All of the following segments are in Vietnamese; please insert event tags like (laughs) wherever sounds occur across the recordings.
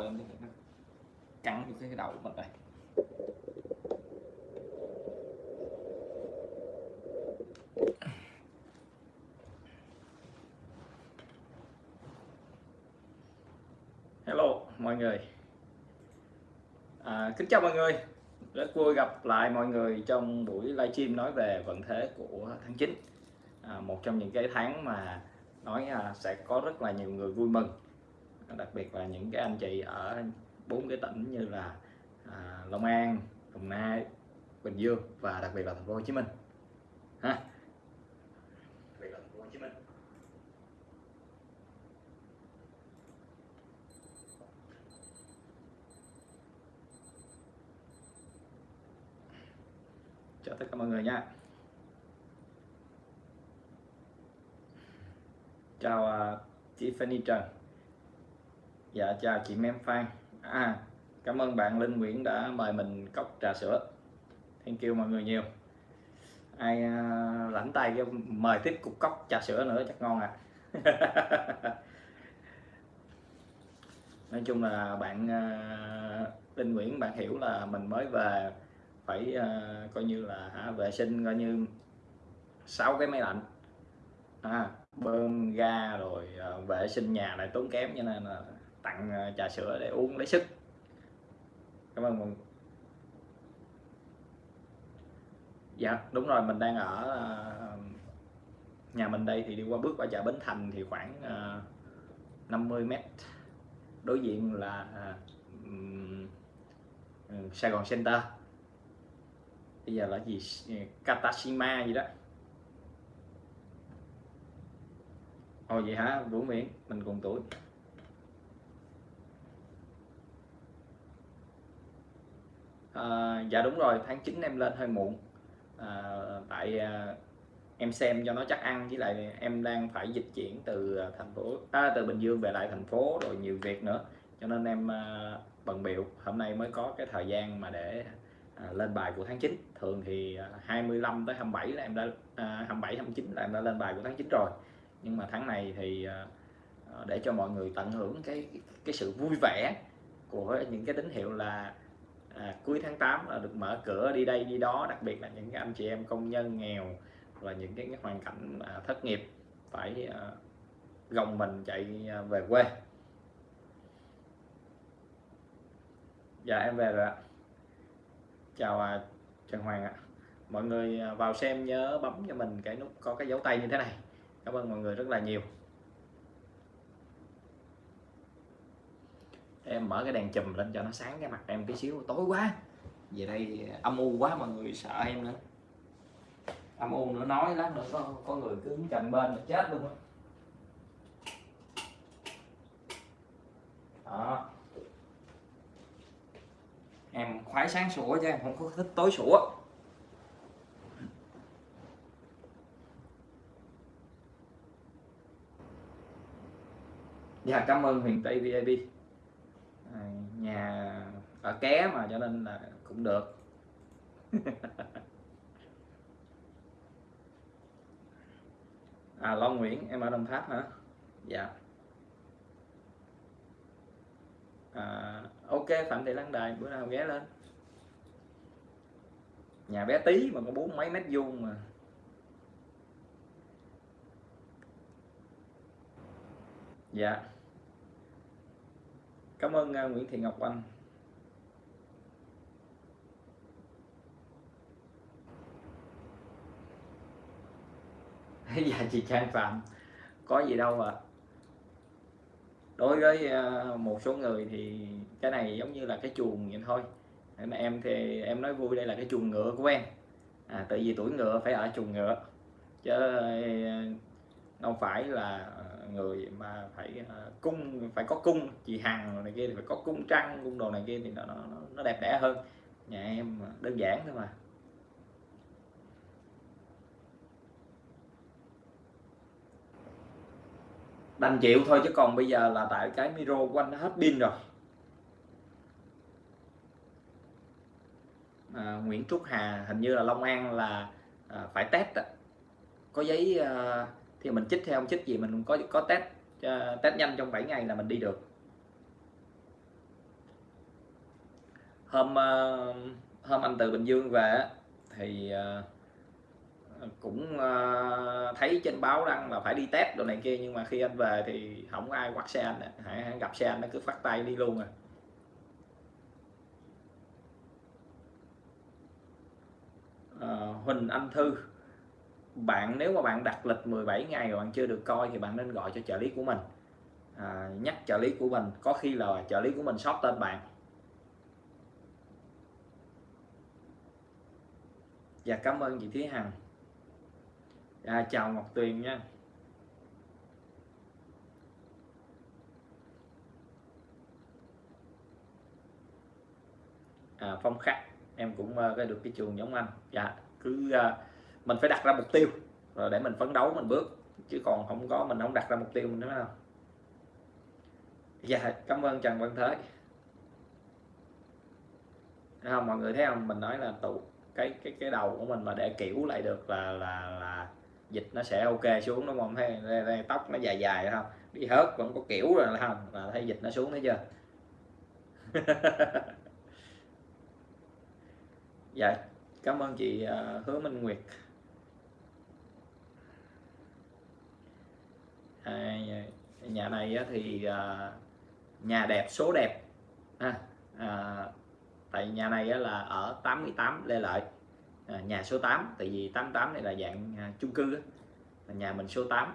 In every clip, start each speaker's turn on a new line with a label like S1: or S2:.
S1: lên thì nó cắn được cái đầu của mình đây. Hello mọi người. À, kính chào mọi người. Rất vui gặp lại mọi người trong buổi livestream nói về vận thế của tháng 9 à, một trong những cái tháng mà nói à, sẽ có rất là nhiều người vui mừng đặc biệt là những cái anh chị ở bốn cái tỉnh như là à, Long An, Đồng Nai, Bình Dương và đặc biệt là thành phố Hồ Chí Minh. Ha. Chào tất cả mọi người nha. Chào uh, Tiffany Trần dạ chào chị Mem Phan. À cảm ơn bạn Linh Nguyễn đã mời mình cốc trà sữa. Thank you mọi người nhiều. Ai à, uh, lãnh tay cho mời tiếp cục cốc trà sữa nữa chắc ngon à. (laughs) Nói chung là bạn uh, Linh Nguyễn bạn hiểu là mình mới về phải uh, coi như là hả, vệ sinh coi như sáu cái máy lạnh. À, bơm ga rồi uh, vệ sinh nhà lại tốn kém cho nên là tặng ờ, trà sữa để uống lấy sức. Cảm ơn mừng dạ đúng rồi, mình đang ở ờ, nhà mình đây thì đi qua bước qua chợ Bến Thành thì khoảng ờ, 50 mét. Đối diện là ừ, Sài Gòn Center. Bây giờ là gì? Ừ, Katashima gì đó. Ồ, vậy hả? Vũ Nguyễn, mình cùng tuổi. À, dạ đúng rồi tháng 9 em lên hơi muộn. À, tại à, em xem cho nó chắc ăn với lại em đang phải dịch chuyển từ thành phố à, từ Bình Dương về lại thành phố rồi nhiều việc nữa. Cho nên em à, bận biểu hôm nay mới có cái thời gian mà để à, lên bài của tháng 9 thường thì 25 tới 27 là em đã à, 27 29 là em đã lên bài của tháng 9 rồi. Nhưng mà tháng này thì à, để cho mọi người tận hưởng cái cái sự vui vẻ của những cái tín hiệu là à, cuối tháng 8 là được mở cửa đi đây đi đó đặc biệt là những cái anh chị em công nhân nghèo và những cái, cái hoàn cảnh à, thất nghiệp phải à, gồng mình chạy à, về quê. Dạ em về rồi ạ. Chào à, Trần Hoàng ạ. Mọi người à, vào xem nhớ bấm cho mình cái nút có cái dấu tay như thế này. Cảm ơn mọi người rất là nhiều. Em mở cái đèn chùm lên cho nó sáng cái mặt em tí xíu tối quá. Về đây âm u quá mọi người sợ em nữa. Âm u nữa nói lát nữa có, có người cứ cạnh bên là chết luôn á. Đó. Em khoái sáng sủa chứ em không có thích tối sủa. Dạ cảm ơn huyền tây vip À, nhà ở ké mà cho nên là cũng được. (laughs) À Long Nguyễn em ở Đồng Tháp hả? Dạ. À, ok Phạm Thị Lan Đài bữa nào ghé lên. Nhà bé tí mà có bốn mấy mét vuông mà. Dạ cảm ơn à, Nguyễn Thị Ngọc Anh. (laughs) Dạ chị Trang Phạm. Có gì đâu à đối với à, một số người thì cái này giống như là cái chuồng vậy thôi. Em thì em nói vui đây là cái chuồng ngựa của em. À, tại vì tuổi ngựa phải ở chuồng ngựa. Chứ à, không phải là người mà phải uh, cung phải có cung chị hằng này kia thì phải có cung trăng cung đồ này kia thì nó nó, nó đẹp đẽ hơn. Nhà em đơn giản thôi mà. Đành chịu thôi chứ còn bây giờ là tại cái micro quanh nó hết pin rồi. À, Nguyễn Trúc Hà hình như là Long An là à, phải test đó. có giấy à, thì mình chích theo không chích gì mình có có test uh, test nhanh trong 7 ngày là mình đi được. Hôm uh, hôm anh từ Bình Dương về thì uh, cũng uh, thấy trên báo đăng là phải đi test đồ này kia nhưng mà khi anh về thì không có ai quát xe anh hãy gặp xe anh nó cứ phát tay đi luôn à. Uh, Huỳnh Anh Thư bạn nếu mà bạn đặt lịch 17 ngày mà bạn chưa được coi thì bạn nên gọi cho trợ lý của mình. À, nhắc trợ lý của mình có khi là trợ lý của mình sót tên bạn. Và cảm ơn chị Thúy Hằng. À, chào Ngọc Tuyền nha. À, Phong Khắc em cũng uh, được cái trường giống anh. Dạ cứ uh, mình phải đặt ra mục tiêu rồi để mình phấn đấu mình bước. Chứ còn không có mình không đặt ra mục tiêu mình nữa không dạ cảm ơn Trần Văn Thế. Không? Mọi người thấy không? Mình nói là tụ cái cái cái đầu của mình mà để kiểu lại được là là là dịch nó sẽ ok xuống đúng không? Thấy đây, đây, tóc nó dài dài không? Đi hớt vẫn có kiểu rồi là không? Là thấy dịch nó xuống thấy chưa? (laughs) Dạ cảm ơn chị uh, hứa minh nguyệt. À, nhà này thì à, nhà đẹp số đẹp. À, à, tại nhà này là ở 88 Lê Lợi. À, nhà số 8 tại vì 88 này là dạng à, chung cư nhà mình số 8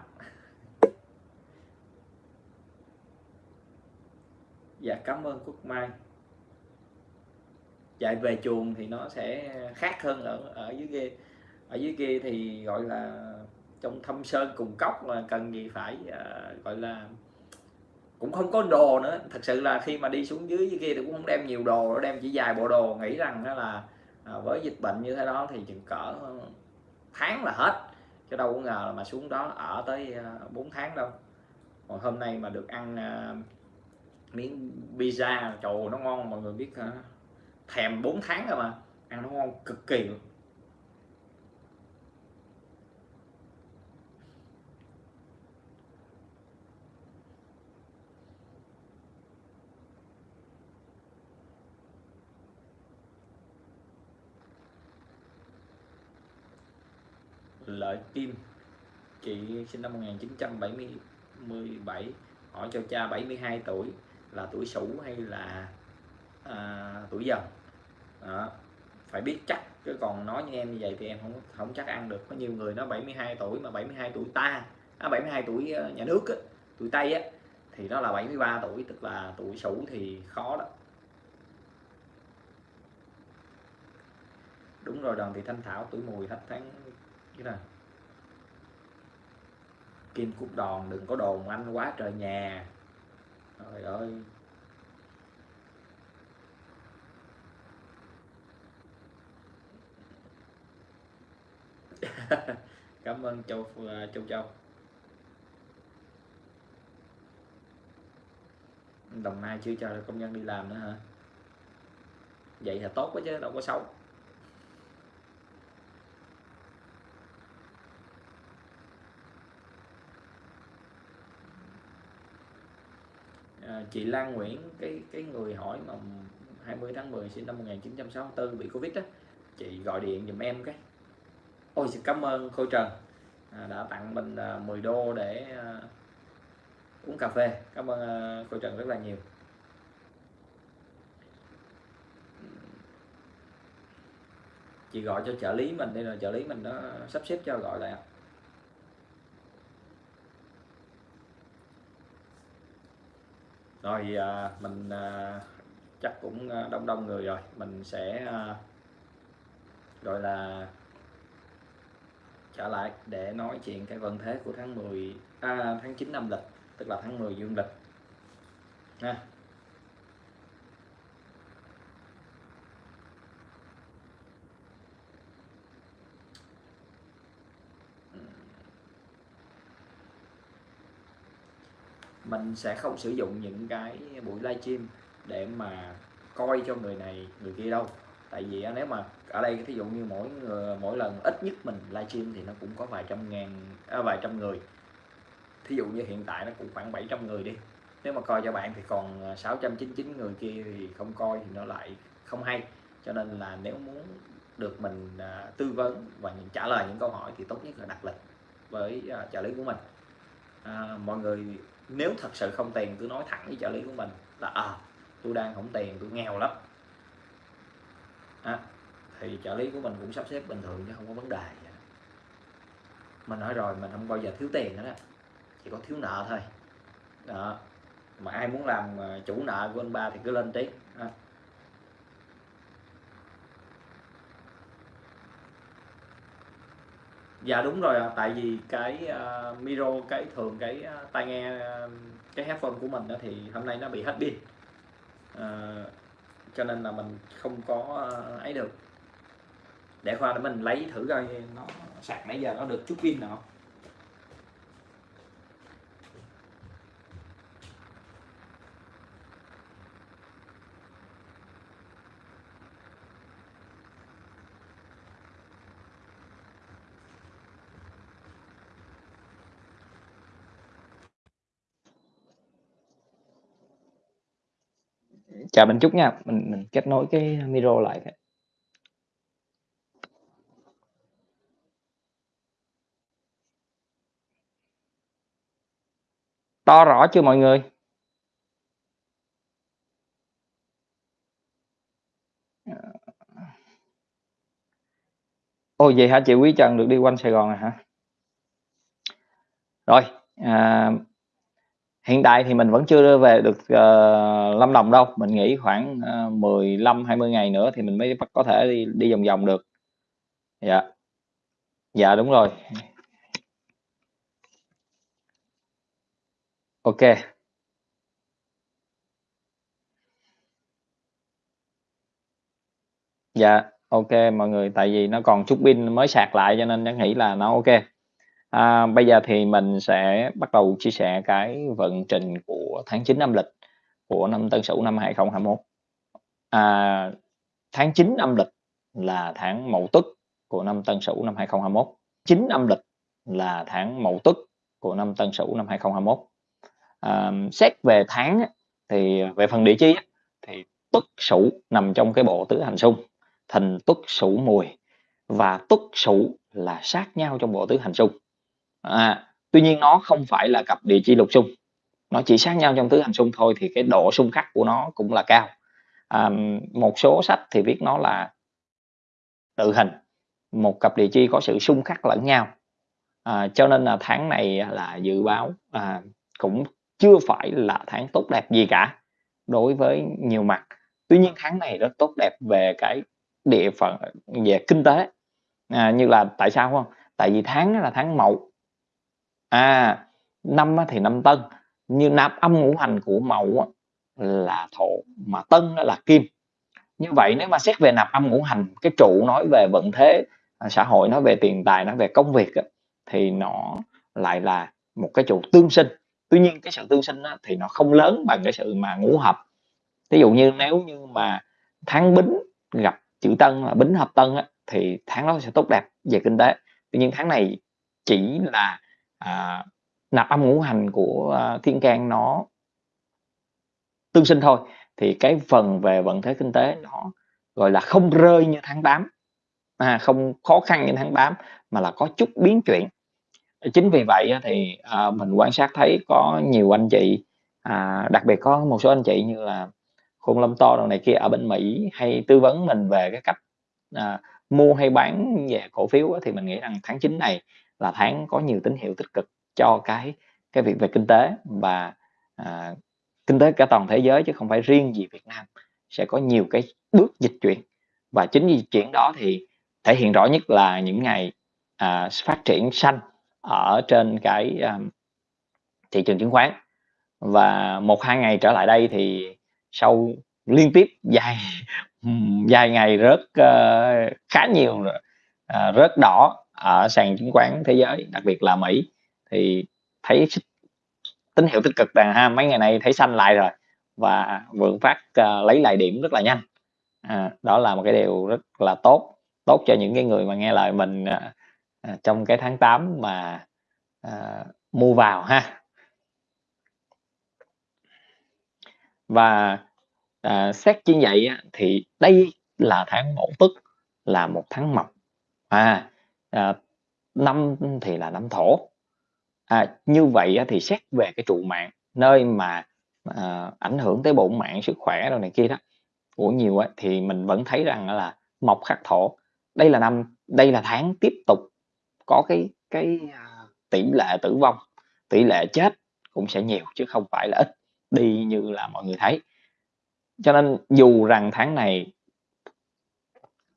S1: (laughs) dạ cảm ơn Quốc Mai. Chạy về chuồng thì nó sẽ khác hơn ở ở dưới kia. Ở dưới kia thì gọi là trong thâm sơn cùng cốc mà cần gì phải uh, gọi là cũng không có đồ nữa. Thật sự là khi mà đi xuống dưới dưới kia thì cũng không đem nhiều đồ đem chỉ vài bộ đồ. Nghĩ rằng đó là uh, với dịch bệnh như thế đó thì chừng cỡ tháng là hết chứ đâu có ngờ là mà xuống đó ở tới à, uh, 4 tháng đâu. Còn hôm nay mà được ăn uh, miếng pizza trời nó ngon mọi người biết hả thèm 4 tháng rồi mà ăn nó ngon cực kỳ luôn. Lợi Kim. Chị sinh năm 1977 hỏi cho cha 72 tuổi là tuổi Sửu hay là à, tuổi Dần. Đó. phải biết chắc chứ còn nói như em như vậy thì em không không chắc ăn được. Có nhiều người nó 72 tuổi mà 72 tuổi ta à, 72 tuổi ờ, nhà nước á, tuổi Tây á thì nó là 73 tuổi tức là tuổi Sửu thì khó đó. Đúng rồi đoàn thị thanh thảo tuổi mùi hết tháng cái này. Kim cúc đòn, đừng có đồn anh quá trời nhà. Trời ơi. (laughs) Cảm ơn châu ờ, châu châu. Đồng nai chưa cho công nhân đi làm nữa hả? Vậy là tốt quá chứ, đâu có xấu. À, chị Lan Nguyễn cái cái người hỏi mà 20 tháng 10 sinh năm 1964 bị Covid đó chị gọi điện giùm em cái. Ôi xin cảm ơn Khôi Trần. À, đã tặng mình à, 10 đô để à, uống cà phê. Cảm ơn à, Khôi Trần rất là nhiều. Chị gọi cho trợ lý mình đây là trợ lý mình nó sắp xếp cho gọi lại rồi à, mình à, chắc cũng à, đông đông người rồi. Mình sẽ à, gọi là trở lại để nói chuyện cái vận thế của tháng 10 à, tháng 9 âm lịch tức là tháng 10 dương lịch. Ha. Mình sẽ không sử dụng những cái buổi livestream để mà coi cho người này người kia đâu. Tại vì nếu mà ở đây thí dụ như mỗi người mỗi lần ít nhất mình livestream thì nó cũng có vài trăm ngàn à, vài trăm người. Thí dụ như hiện tại nó cũng khoảng 700 người đi. Nếu mà coi cho bạn thì còn à, 699 người kia thì không coi thì nó lại không hay. Cho nên là nếu muốn được mình à, tư vấn và những trả lời những câu hỏi thì tốt nhất là đặt lịch với à, trợ lý của mình. À, mọi người nếu thật sự không tiền cứ nói thẳng với trợ lý của mình là à tôi đang không tiền tôi nghèo lắm. À, thì trợ lý của mình cũng sắp xếp bình thường chứ không có vấn đề mình nói rồi mình không bao giờ thiếu tiền nữa đó chỉ có thiếu nợ thôi. Đó. Mà ai muốn làm ờ, chủ nợ của anh ba thì cứ lên tiếng. đó. Dạ đúng rồi à, tại vì cái ờ, uh, micro cái thường cái uh, tai nghe uh, cái headphone của mình đó thì hôm nay nó bị hết pin. Uh, cho nên là mình không có uh, ấy được. Để khoa để mình lấy thử coi nó sạc nãy giờ nó được chút pin nào chào mình chút nha. Mình mình kết nối cái micro lại. To rõ chưa mọi người? Ờ. Ồ vậy hả chị quý trần được đi quanh sài gòn rồi hả? Rồi à, hiện tại thì mình vẫn chưa về được uh, Lâm Đồng đâu. Mình nghĩ khoảng uh, 15 20 ngày nữa thì mình mới có thể đi đi vòng vòng được. Dạ. Dạ đúng rồi. Ok. Dạ ok mọi người. Tại vì nó còn chút pin mới sạc lại cho nên nó nghĩ là nó ok. À, bây giờ thì mình sẽ bắt đầu chia sẻ cái vận trình của tháng 9 âm lịch của năm Tân Sửu năm 2021. À, tháng 9 âm lịch là tháng Mậu Tuất của năm Tân Sửu năm 2021. 9 âm lịch là tháng Mậu Tuất của năm Tân Sửu năm 2021. À, xét về tháng thì về phần địa chi thì Tuất Sửu nằm trong cái bộ tứ hành xung, Thìn Tuất Sửu Mùi và Tuất Sửu là sát nhau trong bộ tứ hành xung à, tuy nhiên nó không phải là cặp địa chi lục xung. Nó chỉ sát nhau trong tứ hành xung thôi thì cái độ xung khắc của nó cũng là cao. À, một số sách thì viết nó là tự hình. Một cặp địa chi có sự xung khắc lẫn nhau. À, cho nên là tháng này là dự báo à, cũng chưa phải là tháng tốt đẹp gì cả đối với nhiều mặt. Tuy nhiên tháng này rất tốt đẹp về cái địa phận về kinh tế. À, như là tại sao không? Tại vì tháng là tháng mậu à năm thì năm tân, như nạp âm ngũ hành của mậu là thổ mà tân là kim. Như vậy nếu mà xét về nạp âm ngũ hành, cái trụ nói về vận thế à, xã hội, nói về tiền tài, nói về công việc thì nó lại là một cái trụ tương sinh. Tuy nhiên cái sự tương sinh thì nó không lớn bằng cái sự mà ngũ hợp. Ví dụ như nếu như mà tháng bính gặp chữ tân là bính hợp tân thì tháng đó sẽ tốt đẹp về kinh tế. Tuy nhiên tháng này chỉ là à, nạp âm ngũ hành của à, thiên can nó tương sinh thôi thì cái phần về vận thế kinh tế nó gọi là không rơi như tháng 8 à, không khó khăn như tháng 8 mà là có chút biến chuyển. Chính vì vậy thì à, mình quan sát thấy có nhiều anh chị à, đặc biệt có một số anh chị như là khôn lâm to đồ này kia ở bên Mỹ hay tư vấn mình về cái cách à, mua hay bán về cổ phiếu thì mình nghĩ rằng tháng 9 này là tháng có nhiều tín hiệu tích cực cho cái cái việc về kinh tế và à, kinh tế cả toàn thế giới chứ không phải riêng gì Việt Nam sẽ có nhiều cái bước dịch chuyển. Và chính dịch chuyển đó thì thể hiện rõ nhất là những ngày à, phát triển xanh ở trên cái à, thị trường chứng khoán. Và một hai ngày trở lại đây thì sau liên tiếp dài (laughs) dài ngày rớt uh, khá nhiều uh, rớt đỏ ở sàn chứng khoán thế giới đặc biệt là Mỹ thì thấy tín hiệu tích cực là ha mấy ngày nay thấy xanh lại rồi và vượng phát uh, lấy lại điểm rất là nhanh. À, đó là một cái điều rất là tốt tốt cho những cái người mà nghe lời mình uh, trong cái tháng 8 mà uh, mua vào ha. Và uh, xét như vậy thì đây là tháng mẫu tức là một tháng mộc à, à năm thì là năm thổ. À, như vậy thì xét về cái trụ mạng nơi mà à, ảnh hưởng tới bổn mạng sức khỏe rồi này kia đó của nhiều ấy, thì mình vẫn thấy rằng là mộc khắc thổ. Đây là năm đây là tháng tiếp tục có cái cái à, tỷ lệ tử vong tỷ lệ chết cũng sẽ nhiều chứ không phải là ít đi như là mọi người thấy. Cho nên dù rằng tháng này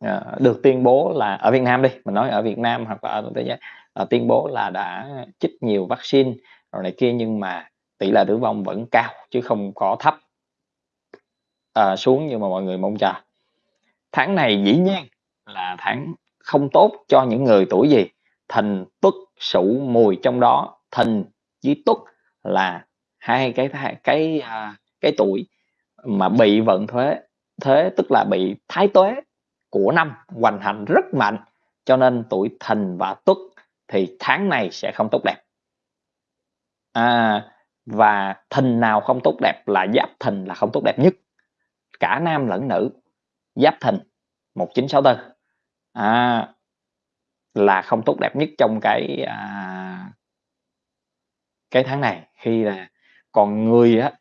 S1: Ờ, được tuyên bố là ở Việt Nam đi mình nói ở Việt Nam hoặc là ở thế giới. À, tuyên bố là đã chích nhiều vaccine rồi này kia nhưng mà tỷ lệ tử vong vẫn cao chứ không có thấp. À, xuống như mà mọi người mong chờ. Tháng này dĩ nhiên là tháng không tốt cho những người tuổi gì. Thìn tuất sửu mùi trong đó thìn với tuất là hai cái cái cái, cái tuổi mà bị vận thuế thế tức là bị thái tuế của năm hoành hành rất mạnh. Cho nên tuổi thìn và tuất thì tháng này sẽ không tốt đẹp. À, và thìn nào không tốt đẹp là giáp thìn là không tốt đẹp nhất. Cả nam lẫn nữ giáp thìn 1964 à, là không tốt đẹp nhất trong cái à, cái tháng này. Khi là còn người á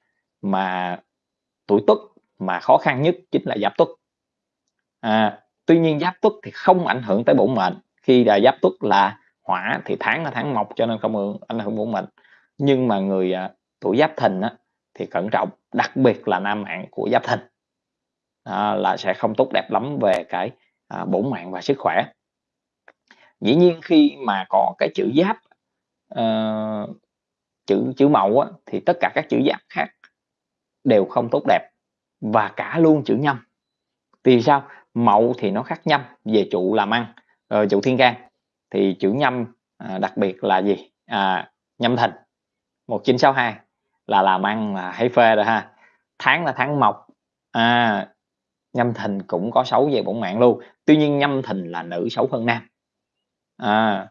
S1: mà tuổi tuất mà khó khăn nhất chính là giáp tuất à, tuy nhiên giáp tuất thì không ảnh hưởng tới bổn mệnh. Khi là giáp tuất là hỏa thì tháng là tháng mộc cho nên không ảnh hưởng bổn mệnh. Nhưng mà người à, tuổi giáp thìn á, thì cẩn trọng đặc biệt là nam mạng của giáp thìn. À, là sẽ không tốt đẹp lắm về cái à, bổn mạng và sức khỏe. Dĩ nhiên khi mà có cái chữ giáp à, chữ chữ mậu á, thì tất cả các chữ giáp khác đều không tốt đẹp. Và cả luôn chữ nhâm. Vì sao? Mậu thì nó khắc nhâm về trụ làm ăn ờ, trụ thiên can. Thì chữ nhâm à, đặc biệt là gì? À, nhâm thìn. 1962 là làm ăn là hay phê rồi ha. Tháng là tháng mộc. À, nhâm thìn cũng có xấu về bổn mạng luôn. Tuy nhiên nhâm thìn là nữ xấu hơn nam. À,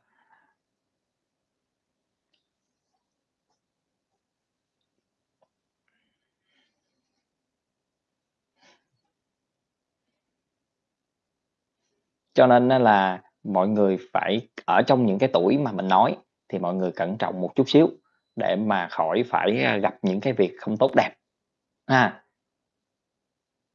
S1: cho nên là mọi người phải ở trong những cái tuổi mà mình nói thì mọi người cẩn trọng một chút xíu để mà khỏi phải à, gặp những cái việc không tốt đẹp. À,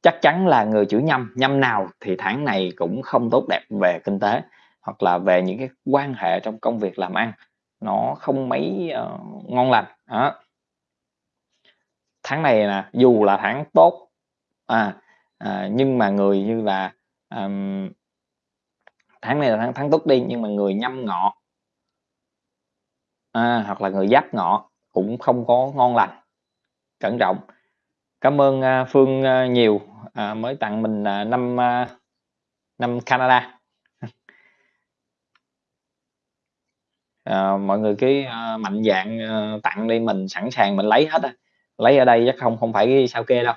S1: chắc chắn là người chữ nhâm nhâm nào thì tháng này cũng không tốt đẹp về kinh tế hoặc là về những cái quan hệ trong công việc làm ăn nó không mấy uh, ngon lành đó. Tháng này nè dù là tháng tốt à, à nhưng mà người như là um, tháng này là tháng tháng tốt đi nhưng mà người nhâm ngọ à, hoặc là người giáp ngọ cũng không có ngon lành. Cẩn trọng. Cảm ơn uh, phương uh, nhiều uh, mới tặng mình uh, năm uh, năm canada. Uh, (laughs) mọi người cứ uh, mạnh dạng uh, tặng đi mình sẵn sàng mình lấy hết á. Lấy ở đây chắc không không phải sao kê đâu.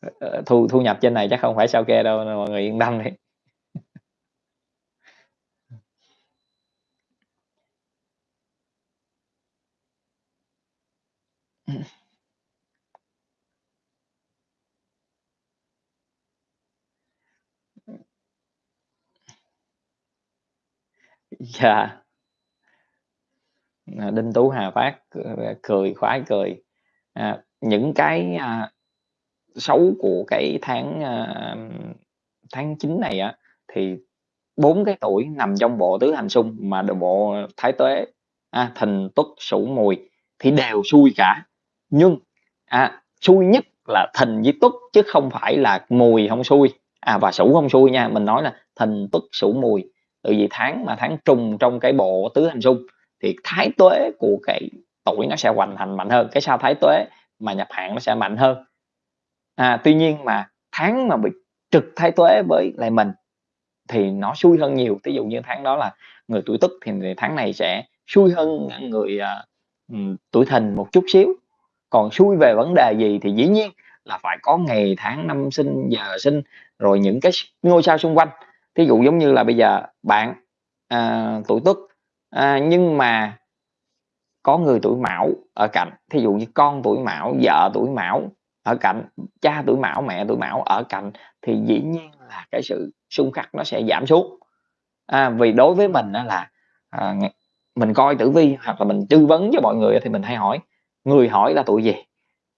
S1: Ờ, ờ, thu thu nhập trên này chắc không phải sao kê đâu mọi người yên tâm đi. Dạ. Ờ, Đinh tú hà phát cười khoái cười. À, những cái à, xấu của cái tháng uh, tháng 9 này á thì bốn cái tuổi nằm trong bộ tứ hành xung mà bộ thái tuế à, thìn tuất sửu mùi thì đều xui cả. Nhưng à, xui nhất là thìn với tuất chứ không phải là mùi không xui. À và sửu không xui nha mình nói là thìn tuất sửu mùi. Từ vì tháng mà tháng trùng trong cái bộ tứ hành xung thì thái tuế của cái tuổi nó sẽ hoành hành mạnh hơn. Cái sao thái tuế mà nhập hạn nó sẽ mạnh hơn à, tuy nhiên mà tháng mà bị trực thái tuế với lại mình thì nó xui hơn nhiều. Ví dụ như tháng đó là người tuổi tức thì tháng này sẽ xui hơn người uh, tuổi thìn một chút xíu. Còn xui về vấn đề gì thì dĩ nhiên là phải có ngày tháng năm sinh giờ sinh rồi những cái ngôi sao xung quanh. Thí dụ giống như là bây giờ bạn à, tuổi tuất à, nhưng mà
S2: có người tuổi Mão ở cạnh, thí dụ như con tuổi Mão, vợ tuổi Mão ở cạnh, cha tuổi Mão, mẹ tuổi Mão ở cạnh thì dĩ nhiên là cái sự xung khắc nó sẽ giảm xuống. À, vì đối với mình là, à, mình coi tử vi hoặc là mình tư vấn cho mọi người thì mình hay hỏi người hỏi là tuổi gì,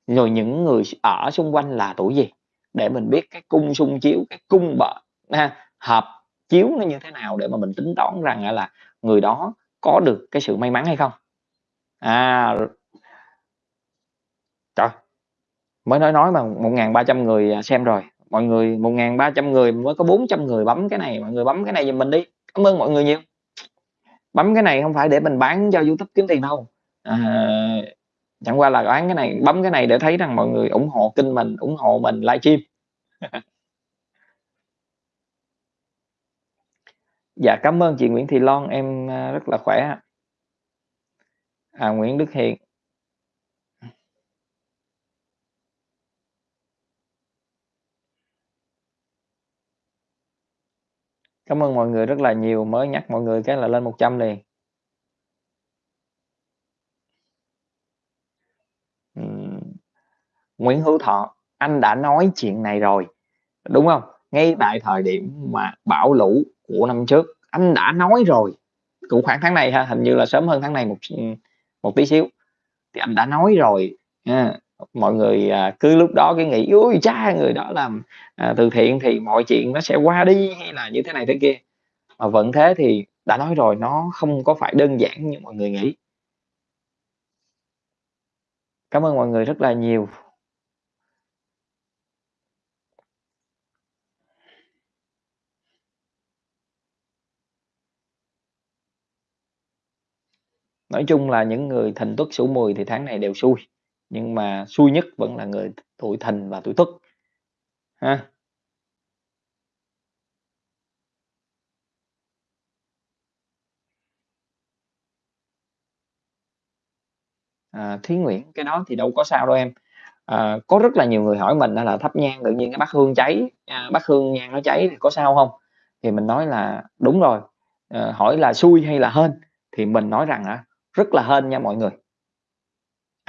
S2: rồi những người ở xung quanh là tuổi gì để mình biết cái cung xung chiếu, cái cung bợ ha, hợp chiếu nó như thế nào để mà mình tính toán rằng là người đó có được cái sự may mắn hay không. À. Trời! Mới nói nói mà 1.300 người, à, xem rồi, mọi người 1.300 người mới có 400 người bấm cái này, mọi người bấm cái này giùm mình đi. Cảm ơn mọi người nhiều. Bấm cái này không phải để mình bán cho YouTube kiếm tiền đâu, à, chẳng qua là bán cái này bấm cái này để thấy rằng mọi người ủng hộ kênh mình, ủng hộ mình livestream. (laughs) Dạ, cảm ơn chị Nguyễn Thị Loan, em, à, rất là khỏe. À, Nguyễn Đức Hiền. Cảm ơn mọi người rất là nhiều, mới nhắc mọi người cái là lên 100 liền. Ừm. Nguyễn Hữu Thọ, anh đã nói chuyện này rồi, đúng hông? Ngay tại thời điểm mà bão lũ của năm trước, anh đã nói rồi, cũng khoảng tháng này ha, hình như là sớm hơn tháng này một s một tí xíu, thì anh đã nói rồi ha. Mọi người, à, cứ lúc đó cái nghĩ: ui cha, người đó làm, à, từ thiện thì mọi chuyện nó sẽ qua đi" hay là như thế này thế kia. Mà vẫn thế thì đã nói rồi, nó không có phải đơn giản như mọi người nghĩ. Cảm ơn mọi người rất là nhiều. Nói chung là những người Thìn, Tuất, Sửu, Mùi thì tháng này đều xui, nhưng mà xui nhất vẫn là người tuổi Thìn và tuổi Tuất. Ha. À, Thúy Nguyễn, cái đó thì đâu có sao đâu em. À, có rất là nhiều người hỏi mình là thắp nhang tự nhiên cái bát hương cháy, à, bát hương nhang nó cháy thì có sao không Thì mình nói là đúng rồi, à, hỏi là xui hay là hên, thì mình nói rằng à, rất là hên nha mọi người.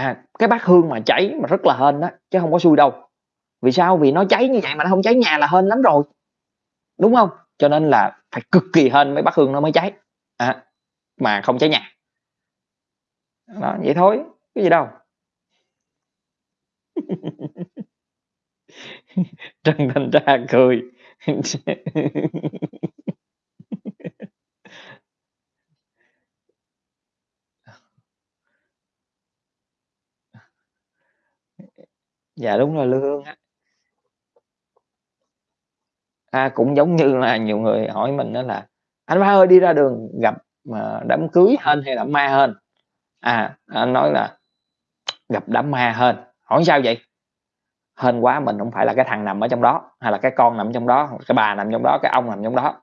S2: À, cái bát hương mà cháy mà rất là hên đó chứ không có xui đâu. Vì sao? Vì nó cháy như vậy mà nó không cháy nhà là hên lắm rồi, đúng không Cho nên là phải cực kỳ hên mấy bát hương nó mới cháy, à, mà không cháy nhà. Đó, vậy thôi, cái gì đâu. (laughs) Trần Thành Tra cười. (laughs) Dạ, đúng rồi, lương á. À, cũng giống như là nhiều người hỏi mình đó là "Anh Ba ơi, đi ra đường gặp, mà đám cưới hên hay đám ma hên?" À, anh nói là "Gặp đám ma hên." Hỏi sao vậy? Hên quá mình không phải là cái thằng nằm ở trong đó, hay là cái con nằm trong đó, cái bà nằm trong đó, cái ông nằm trong đó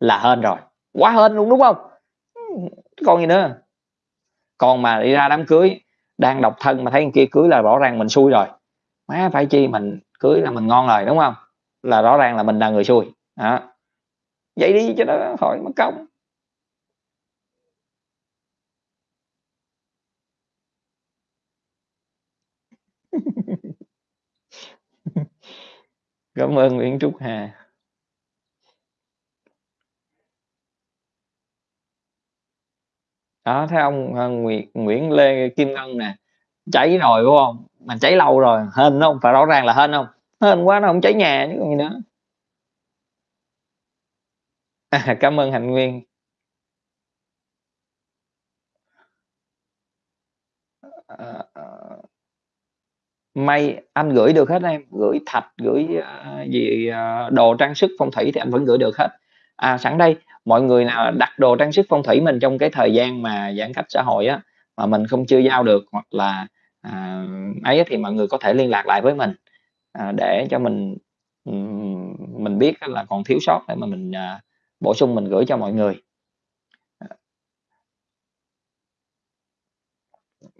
S2: là hên rồi, quá hên luôn, đúng không còn gì nữa. Còn mà đi ra đám cưới đang độc thân mà thấy kia cưới là rõ ràng mình xui rồi, má phải chi mình cưới là mình ngon rồi, đúng không Là rõ ràng là mình là người xui, đó. Vậy đi cho nó khỏi mất công. (laughs) Cảm ơn Nguyễn Trúc Hà. Đó, thấy ông ờ, Nguyễn Nguyễn Lê Kim Ngân nè, cháy rồi, đúng không mà cháy lâu rồi, hên không Phải rõ ràng là hên không Hên quá nó không cháy nhà chứ còn gì nữa. À, cảm ơn Hạnh Nguyên. à. à. May anh gửi được hết em, gửi thạch, gửi, uh, gì, uh, đồ trang sức phong thủy thì anh vẫn gửi được hết. À, sẵn đây, mọi người nào đặt đồ trang sức phong thủy mình trong cái thời gian mà giãn cách xã hội á, mà mình không chưa giao được hoặc là, à, ấy thì mọi người có thể liên lạc lại với mình, à, để cho mình, mình biết là còn thiếu sót để mà mình, à, bổ sung mình gửi cho mọi người.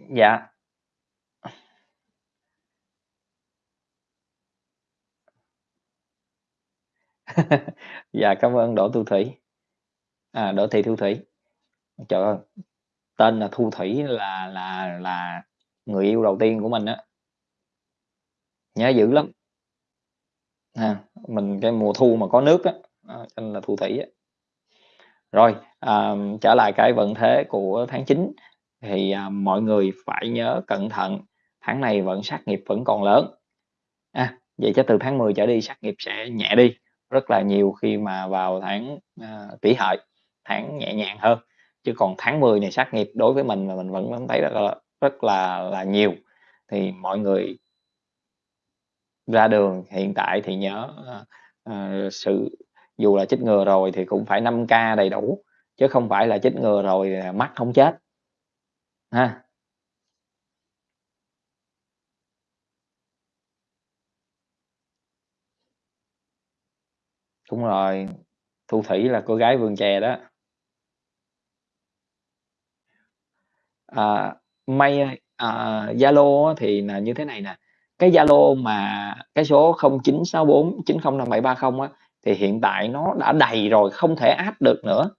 S2: Dạ. (laughs) Dạ, cảm ơn Đỗ Thu Thủy. À, Đỗ Thị Thu Thủy. Trời ơi! Tên là Thu Thủy là là là người yêu đầu tiên của mình á. Nhớ dữ lắm. Ha, mình cái mùa thu mà có nước á, cho nên là Thu Thủy á. Rồi, à, trở lại cái vận thế của tháng 9 thì, à, mọi người phải nhớ cẩn thận, tháng này vận sát nghiệp vẫn còn lớn. À, vậy chứ từ tháng 10 trở đi sát nghiệp sẽ nhẹ đi rất là nhiều khi mà vào tháng, à, Kỷ Hợi, tháng nhẹ nhàng hơn. Chứ còn tháng 10 này sát nghiệp đối với mình là mình vẫn vẫn thấy rất là rất là là nhiều. Thì mọi người ra đường hiện tại thì nhớ, uh, sự dù là chích ngừa rồi thì cũng phải 5K đầy đủ, chứ không phải là chích ngừa rồi, mắt không chết. Ha. Đúng rồi, Thu Thủy là cô gái vườn chè đó. À, May ơi, Zalo á thì là như thế này nè, cái Zalo mà cái số 0964905730 á, thì hiện tại nó đã đầy rồi, không thể add được nữa.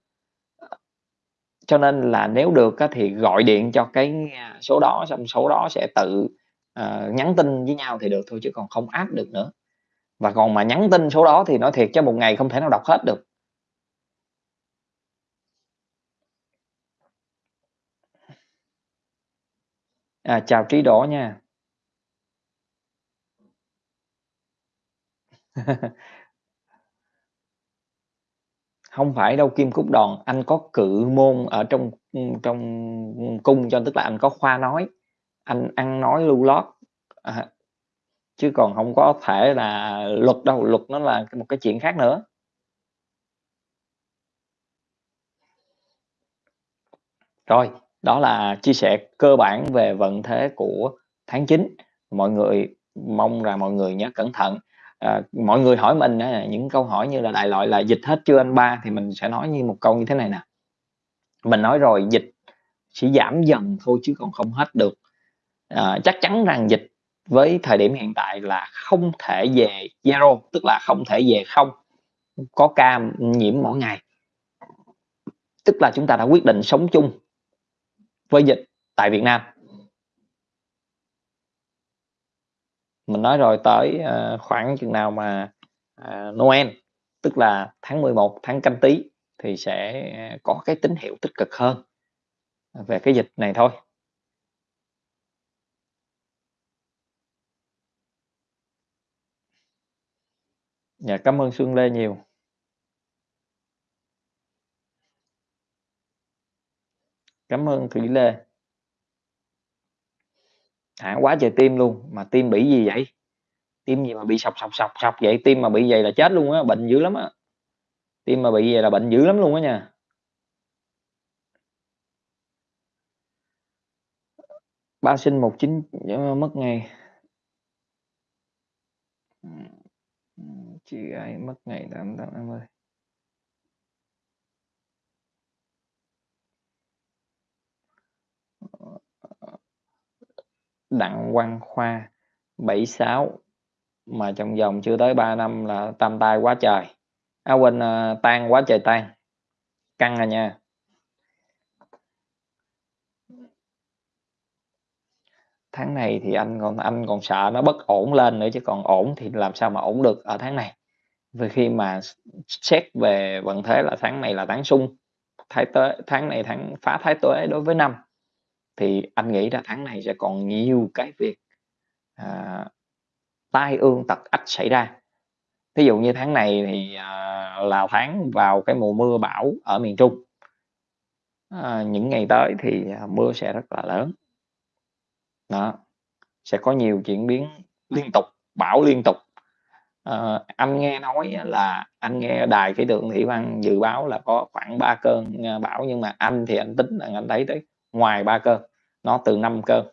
S2: Cho nên là nếu được á thì gọi điện cho cái, a, số đó, xong số đó sẽ tự, ờ, nhắn tin với nhau thì được thôi chứ còn không add được nữa. Và còn mà nhắn tin số đó thì nói thiệt chứ một ngày không thể nào đọc hết được. À, chào Trí đỏ nha. (laughs) không phải đâu Kim Cúc Đòn, anh có cự môn ở trong, ừ, trong, cung cho tức là anh có khoa nói, anh ăn nói lưu lót à, chứ còn không có thể là luật đâu, luật nó là một cái chuyện khác nữa. Rồi, đó là chia sẻ cơ bản về vận thế của tháng 9. Mọi người mong rằng mọi người nhớ cẩn thận. À, mọi người hỏi mình á những câu hỏi như là đại loại là "Dịch hết chưa anh ba?" Thì mình sẽ nói như một câu như thế này nè. Mình nói rồi, dịch chỉ giảm dần thôi chứ còn không hết được. À, chắc chắn rằng dịch với thời điểm hiện tại là không thể về zero, tức là không thể về không, có ca nhiễm mỗi ngày. Tức là chúng ta đã quyết định sống chung với dịch tại Việt Nam. Mình nói rồi tới, ờ, khoảng chừng nào mà, ờ, Noel, tức là tháng 11, tháng Canh Tý thì sẽ ờ, có cái tín hiệu tích cực hơn về cái dịch này thôi. Dạ, cảm ơn Xuân Lê nhiều. Cảm ơn Thủy Lê. hả quá trời tim luôn, mà tim bị gì vậy? Tim gì mà bị sọc, sọc, sọc, sọc vậy? Tim mà bị vậy là chết luôn á, bệnh dữ lắm á. Tim mà bị vậy là bệnh dữ lắm luôn á nha. Ba sinh một chín mất ngày ừ, ừ, chị ấy mất ngày tám tám mươi Đặng Quang Khoa, 76, mà trong vòng chưa tới 3 năm là tam tai quá trời. À, quên, ờ, tan quá trời tan. Căng à nha. Tháng này thì anh còn anh còn sợ nó bất ổn lên nữa chứ còn ổn thì làm sao mà ổn được ở tháng này. Vì khi mà xét về vận thế là tháng này là tháng sung Thái Tuế tháng này tháng phá Thái Tuế đối với Năm, thì anh nghĩ là tháng này sẽ còn nhiều cái việc, à, tai ương tật ách xảy ra. Thí dụ như tháng này thì, à, là tháng vào cái mùa mưa bão ở miền Trung. À, những ngày tới thì, à, mưa sẽ rất là lớn. Đó, sẽ có nhiều chuyển biến liên tục, bão liên tục. à, anh nghe nói là anh nghe đài khí tượng thủy văn dự báo là có khoảng 3 cơn, à, bão, nhưng mà anh thì anh tính là anh thấy tới ngoài ba cơn, nó từ năm cơn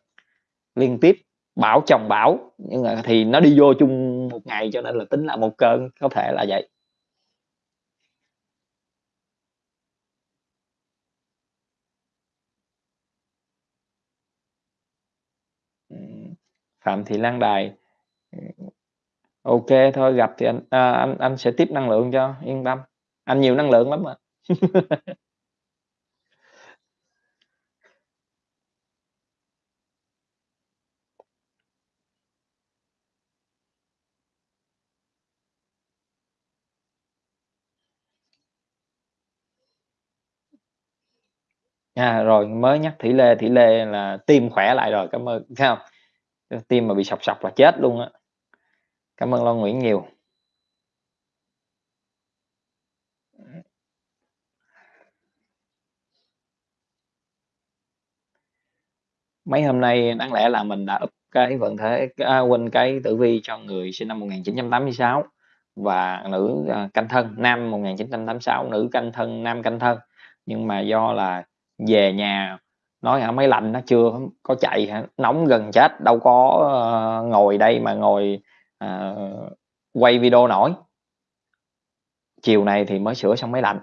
S2: liên tiếp, bão chồng bão, nhưng mà thì nó đi vô chung một ngày cho nên là tính là một cơn, có thể là vậy. Ừ, Phạm Thị Lan Đài, ok thôi gặp thì anh à, anh anh sẽ tiếp năng lượng cho, yên tâm, anh nhiều năng lượng lắm mà. (laughs) À, rồi mới nhắc Thủy Lê, Thủy Lê là tim khỏe lại rồi, cảm ơn thấy hông? Ơ, tim mà bị sọc sọc là chết luôn á. Cảm ơn Long Nguyễn nhiều. Ừm. Mấy hôm nay đáng lẽ là mình đã up cái vận thế a, quên, à, cái tử vi cho người sinh năm 1986 và nữ, à, canh Thân, nam 1986, nữ canh Thân, nam canh Thân. Nhưng mà do là về nhà nói hả máy lạnh nó chưa có chạy hả, nóng gần chết, đâu có, uh, ngồi đây mà ngồi, uh, quay video nổi. Chiều này thì mới sửa xong máy lạnh,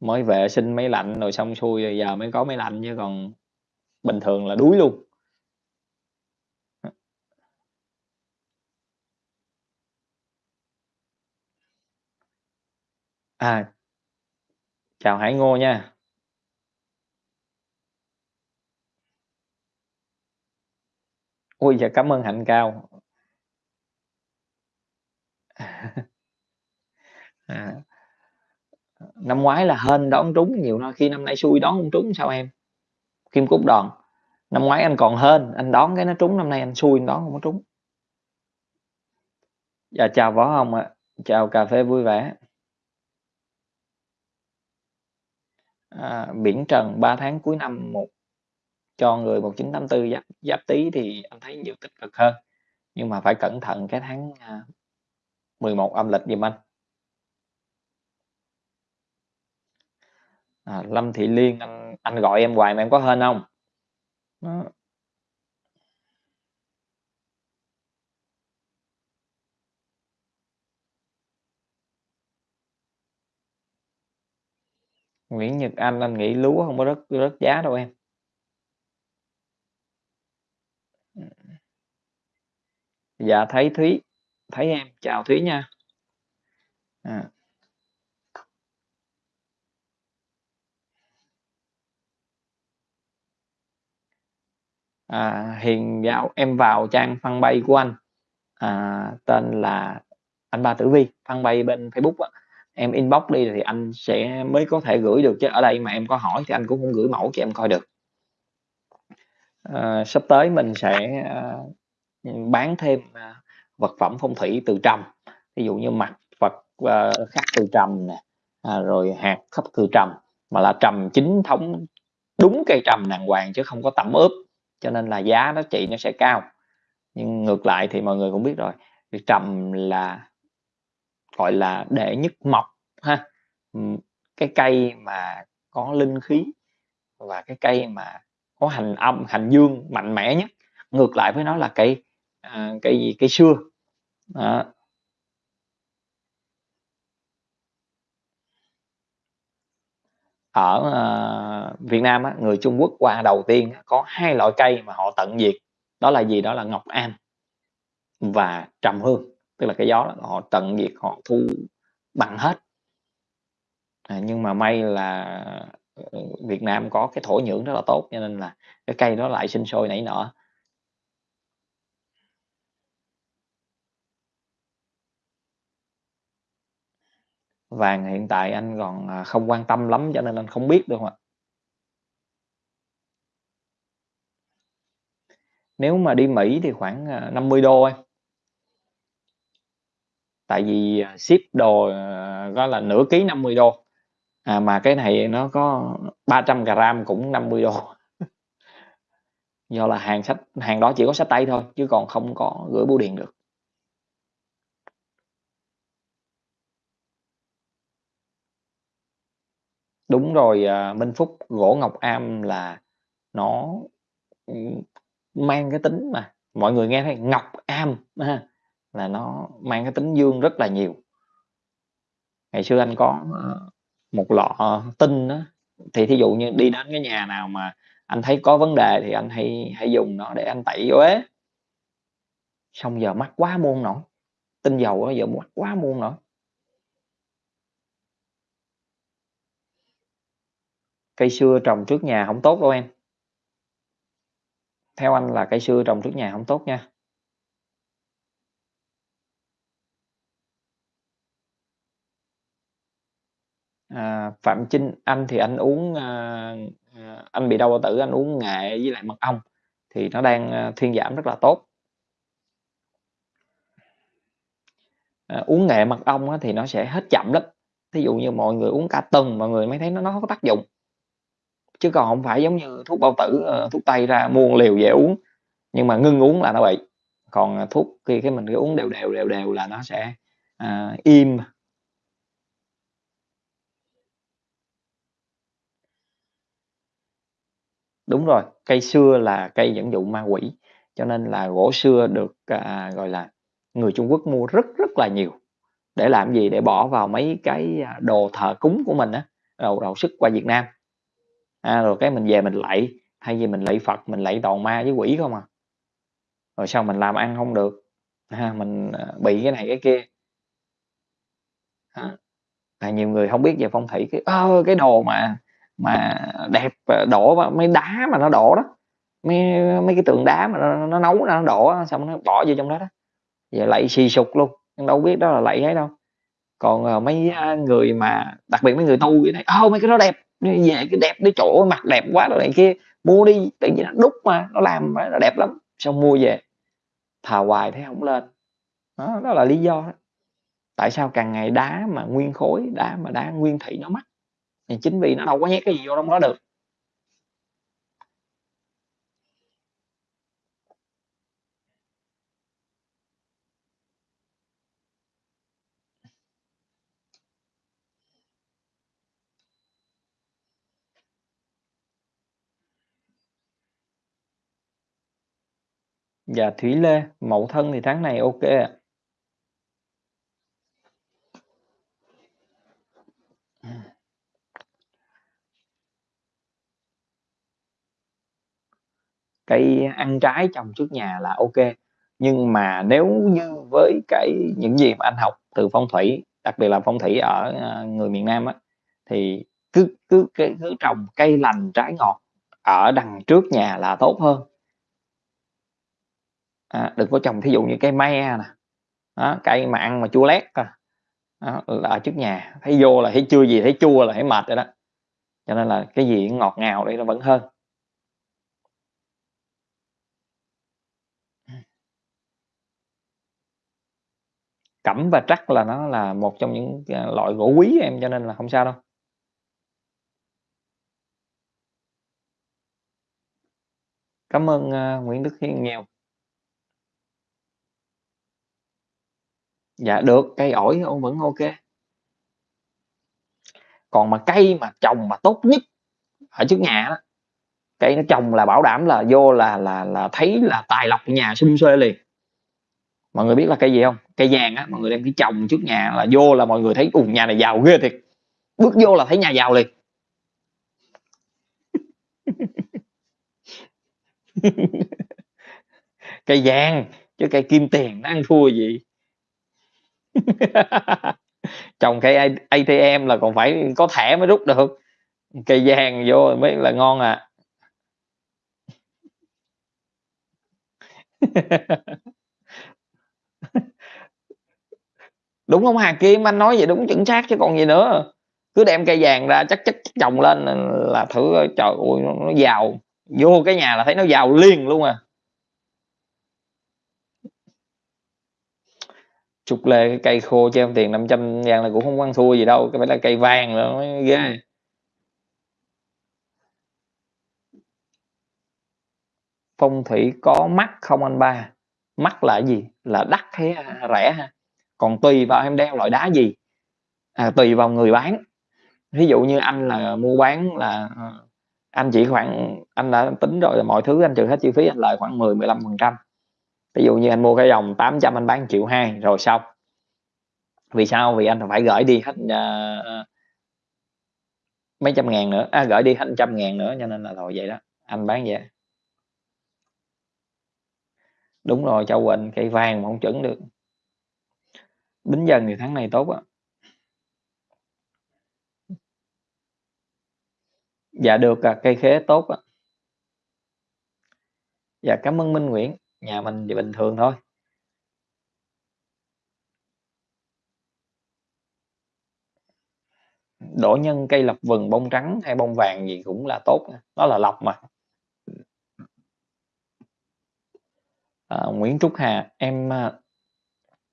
S2: mới vệ sinh máy lạnh rồi xong xuôi rồi giờ mới có máy lạnh chứ còn bình thường là đuối luôn. À. Chào Hải Ngô nha. Ôi, dạ cảm ơn Hạnh Cao. (laughs) À. Năm ngoái là hên đón trúng nhiều nơi, khi năm nay xui đón hông trúng sao em? Kim Cúc Đoàn, năm ngoái anh còn hên, anh đón cái nó trúng, năm nay anh xui anh đón hông có trúng. Dạ chào Võ Hồng ạ, chào cà phê vui vẻ. À, Biển Trần 3 tháng cuối năm một cho người 1984 Giáp Giáp Tý thì anh thấy nhiều tích cực hơn, nhưng mà phải cẩn thận cái tháng, à, 11 âm lịch giùm anh. À, Lâm Thị Liên, anh anh gọi em hoài mà em có hên không Đó. Nguyễn Nhật Anh, anh nghĩ lúa không có rớt rớt giá đâu em. Dạ thấy Thúy, thấy em, chào Thúy nha. À. À, Hiền vào em vào trang fanpage của anh, à, tên là Anh Ba Tử Vi, fanpage bên Facebook á, em inbox đi thì anh sẽ mới có thể gửi được, chứ ở đây mà em có hỏi thì anh cũng hông gửi mẫu cho em coi được. Ờ, sắp tới mình sẽ, ừm, bán thêm, à, vật phẩm phong thủy từ trầm, ví dụ như mặt Phật, à, khắc từ trầm nè, à, rồi hạt khắc từ trầm, mà là trầm chính thống, đúng cây trầm đàng hoàng chứ không có tẩm ướp, cho nên là giá nó trị nó sẽ cao. Nhưng ngược lại thì mọi người cũng biết rồi, thì trầm là, gọi là, đệ nhất mộc ha, cái cây mà có linh khí và cái cây mà có hành âm, hành dương mạnh mẽ nhất, ngược lại với nó là cây, à, cây gì, cây xưa đó. Ở, ờ, Việt Nam á, người Trung Quốc qua đầu tiên có hai loại cây mà họ tận diệt, đó là gì? Đó là ngọc am và trầm hương, tức là cái gió đó họ tận diệt, họ thu bằng hết. À, nhưng mà may là, ờ, Việt Nam có cái thổ nhưỡng rất là tốt cho nên là cái cây đó lại sinh sôi nảy nở. Vàng hiện tại anh còn, à, không quan tâm lắm cho nên anh không biết đâu ạ. Nếu mà đi Mỹ thì khoảng, à, 50 đô em. Tại vì, à, ship đồ, ờ, đó là nửa ký $50, à, mà cái này nó có 300 gram cũng 50 đô (laughs) Do là hàng sách hàng đó chỉ có sách tay thôi, chứ còn không có gửi bưu điện được. Đúng rồi, à, Minh Phúc, gỗ ngọc am là nó, ừm, mang cái tính mà mọi người nghe thấy ngọc am ha, là nó mang cái tính dương rất là nhiều. Ngày xưa anh có, ơ, một lọ tinh á, thì thí dụ như đi đến cái nhà nào mà anh thấy có vấn đề thì anh hay hay dùng nó để anh tẩy uế. Xong giờ mắc quá mua hông nổi, tinh dầu á giờ mắc quá mua hông nổi. Cây sưa trồng trước nhà không tốt đâu em. Theo anh là cây sưa trồng trước nhà không tốt nha. À, Phạm Chinh, anh thì anh uống, à, à, anh bị đau bao tử, anh uống nghệ với lại mật ong thì nó đang, a, thuyên giảm rất là tốt. À, uống nghệ mật ong á thì nó sẽ hết chậm lắm. Thí dụ như mọi người uống cả tuần mọi người mới thấy nó nó có tác dụng. Chứ còn không phải giống như thuốc bao tử, ờ, thuốc tây ra mua liều về uống, nhưng mà ngưng uống là nó bị. Còn, ờ, thuốc khi cái mình cứ uống đều đều, đều đều là nó sẽ, à, im. Đúng rồi, cây xưa là cây dẫn dụ ma quỷ, cho nên là gỗ xưa được, à, gọi là, người Trung Quốc mua rất rất là nhiều. Để làm gì? Để bỏ vào mấy cái, à, đồ thờ cúng của mình á, đầu đầu xuất qua Việt Nam. À, rồi cái mình về mình lạy, thay vì mình lạy Phật, mình lạy toàn ma với quỷ không à. Rồi sau mình làm ăn không được, à, mình, ờ, bị cái này cái kia. À, nhiều người không biết về phong thủy cái: "Ơ, cái đồ mà mà đẹp, ờ, đổ vào mấy đá mà nó đổ đó, mấy mấy cái tượng đá mà nó nó nấu ra nó đổ xong nó bỏ vô trong đó đó." Về lạy xì sụp luôn, nhưng đâu biết đó là lạy ấy đâu. Còn, ờ, mấy, người mà đặc biệt mấy người tu vậy này ô mấy cái đó đẹp, về cái đẹp đi, chỗ mặt đẹp quá" rồi này kia, "Mua đi, tự nhiên nó đúc mà, nó làm mà nó đẹp lắm." Xong mua về, thà hoài thấy không lên. Đó, đó là lý do đó. Tại sao càng ngày đá mà nguyên khối, đá mà đá nguyên thủy nó mắc? Thì chính vì nó đâu có nhét cái gì vô trong đó được. Dạ, Thủy Lê, Mậu Thân thì tháng này ok ạ. Cây ăn trái trồng trước nhà là ok nhưng mà nếu như với cái những gì mà anh học từ phong thủy, đặc biệt là phong thủy ở, à, người miền Nam á, thì cứ cứ cứ trồng cây lành trái ngọt ở đằng trước nhà là tốt hơn. À, đừng có trồng thí dụ như cây me nè, đó, cây mà ăn mà chua lét à, đó, là ở trước nhà, thấy vô là thấy chưa gì thấy chua là thấy mệt rồi đó. Cho nên là cái gì ngọt ngào đây nó vẫn hơn. Cẩm và trắc là nó là một trong những, à, loại gỗ quý em, cho nên là không sao đâu. Cảm ơn, uh, Nguyễn Đức Hiên nhiều. Dạ được, cây ổi ô vẫn ô kê. Còn mà cây mà trồng mà tốt nhất ở trước nhà á, cây nó trồng là bảo đảm là vô là là là thấy là tài lộc nhà sum suê liền. Mọi người biết là cây gì hông? Cây vàng á, mọi người đem cái trồng trước nhà là vô là mọi người thấy: "Ù, nhà này giàu ghê thiệt." Bước vô là thấy nhà giàu liền. (laughs) Cây vàng, chứ cây kim tiền nó ăn thua gì. (laughs) Trồng cây ATM là còn phải có thẻ mới rút được, cây vàng vô mới là ngon à. (laughs) Đúng không Hà Kim? Anh nói vậy đúng chuẩn xác chứ còn gì nữa. Cứ đem cây vàng ra chắc chắc trồng chồng lên, là thử trời ơi, nó giàu, vô cái nhà là thấy nó giàu liền luôn à. Trúc Lê cái cây khô treo tiền 500 ngàn là cũng hông có ăn thua gì đâu, cái phải là cây vàng là mới ghê. Phong thủy có mắc không anh ba? Mắc là gì? Là đắt hay, rẻ ha? Còn tùy vào em đeo loại đá gì, à, tùy vào người bán. Ví dụ như anh là mua bán là, ờ, anh chỉ khoảng anh đã tính rồi là mọi thứ anh trừ hết chi phí anh lời khoảng 10-15%. Ví dụ như anh mua cái dòng 800 anh bán triệu hai rồi xong. Vì sao? Vì anh phải gửi đi hết, uh, mấy trăm ngàn nữa, à gửi đi hết trăm ngàn nữa, cho nên là thôi vậy đó, anh bán vậy. Đúng rồi, Châu quỳnh cây vàng mà không chuẩn được. Bính Dần thì tháng này tốt á. Dạ được à, cây khế tốt á. Dạ, cảm ơn Minh Nguyễn, nhà mình thì bình thường thôi. đổ nhân cây lộc vừng bông trắng hay bông vàng gì cũng là tốt đó là lọc mà. À, Nguyễn Trúc Hà em à,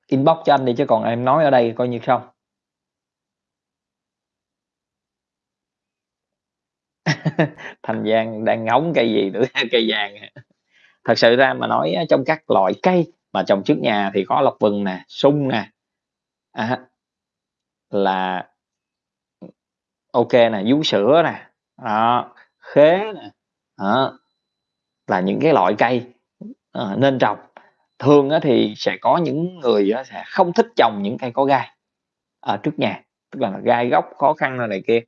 S2: inbox cho anh đi chứ còn em nói ở đây coi như không. (laughs) Thành Giang đang ngóng cây gì nữa (laughs) cây vàng thật sự ra mà nói trong các loại cây mà trồng trước nhà thì có lộc vừng nè sung nè. À, là ok nè vú sữa nè à, khế nè à, là những cái loại cây à, nên trồng. Thường á, thì sẽ có những người á, sẽ không thích trồng những cây có gai ở trước nhà tức là gai gốc khó khăn này, này kia.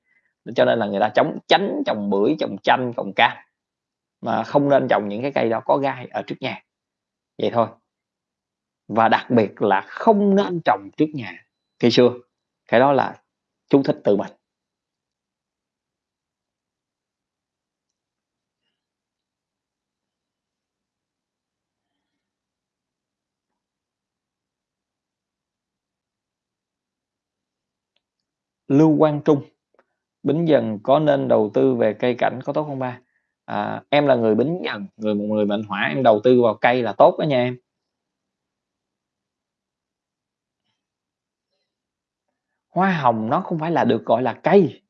S2: Cho nên là người ta chống tránh trồng bưởi trồng chanh trồng cam mà không nên trồng những cái cây đó có gai ở trước nhà. Vậy thôi. Và đặc biệt là không nên trồng trước nhà. Cây xưa cái đó là chú thích từ mình Lưu Quang Trung. Bính Dần có nên đầu tư về cây cảnh có tốt không ba? À, em là người Bính Dần, người một người mệnh Hỏa, em đầu tư vào cây là tốt đó nha em. Hoa hồng nó không phải là được gọi là cây,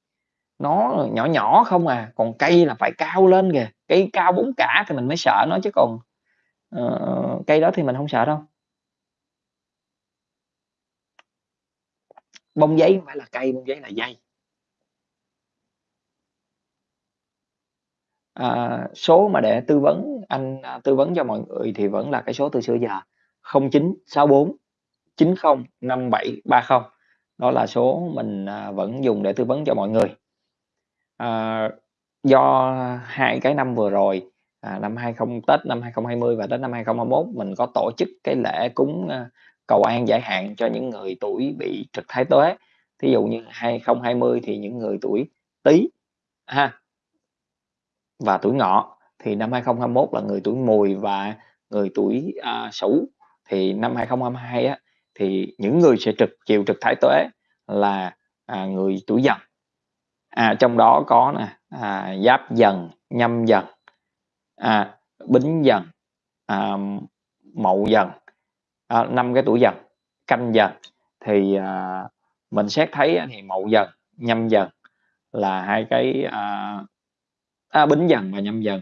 S2: nó nhỏ nhỏ không à, còn cây là phải cao lên kìa, cây cao bốn cả thì mình mới sợ nó chứ còn uh, cây đó thì mình không sợ đâu. Bông giấy không phải là cây, bông giấy là dây. À, số mà để tư vấn anh, à, tư vấn cho mọi người thì vẫn là cái số từ xưa giờ 0964 90 5730. Đó là số mình, à, vẫn dùng để tư vấn cho mọi người. À, do hai cái năm vừa rồi, à, năm 20 Tết năm 2020 và Tết năm 2021 mình có tổ chức cái lễ cúng, a, cầu an giải hạn cho những người tuổi bị trực thái tuế. Thí dụ như 2020 thì những người tuổi Tý ha và tuổi Ngọ, thì năm 2021 là người tuổi Mùi và người tuổi, a, Sửu. Thì năm 2022 á, thì những người sẽ trực chiều trực thái tuế là, à, người tuổi Dần. À, trong đó có nè, à, Giáp Dần, Nhâm Dần, à, Bính Dần, à, Mậu Dần, à, 5 cái tuổi Dần, Canh Dần. Thì, à, mình xét thấy thì Mậu Dần, Nhâm Dần là hai cái, à, à, Bính Dần và Nhâm Dần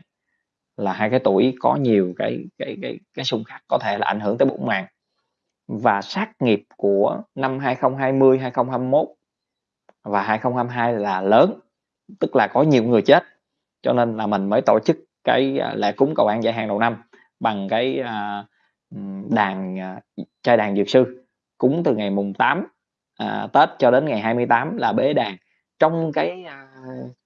S2: là hai cái tuổi có nhiều cái cái cái cái xung khắc có thể là ảnh hưởng tới bụng màng. Và sát nghiệp của năm 2020, 2021 và 2022 là lớn, tức là có nhiều người chết, cho nên là mình mới tổ chức cái, à, lễ cúng cầu an giải hạn đầu năm bằng cái, à, đàn, à, trai đàn dược sư, cúng từ ngày mùng 8, à, Tết cho đến ngày 28 là bế đàn. Trong cái, à,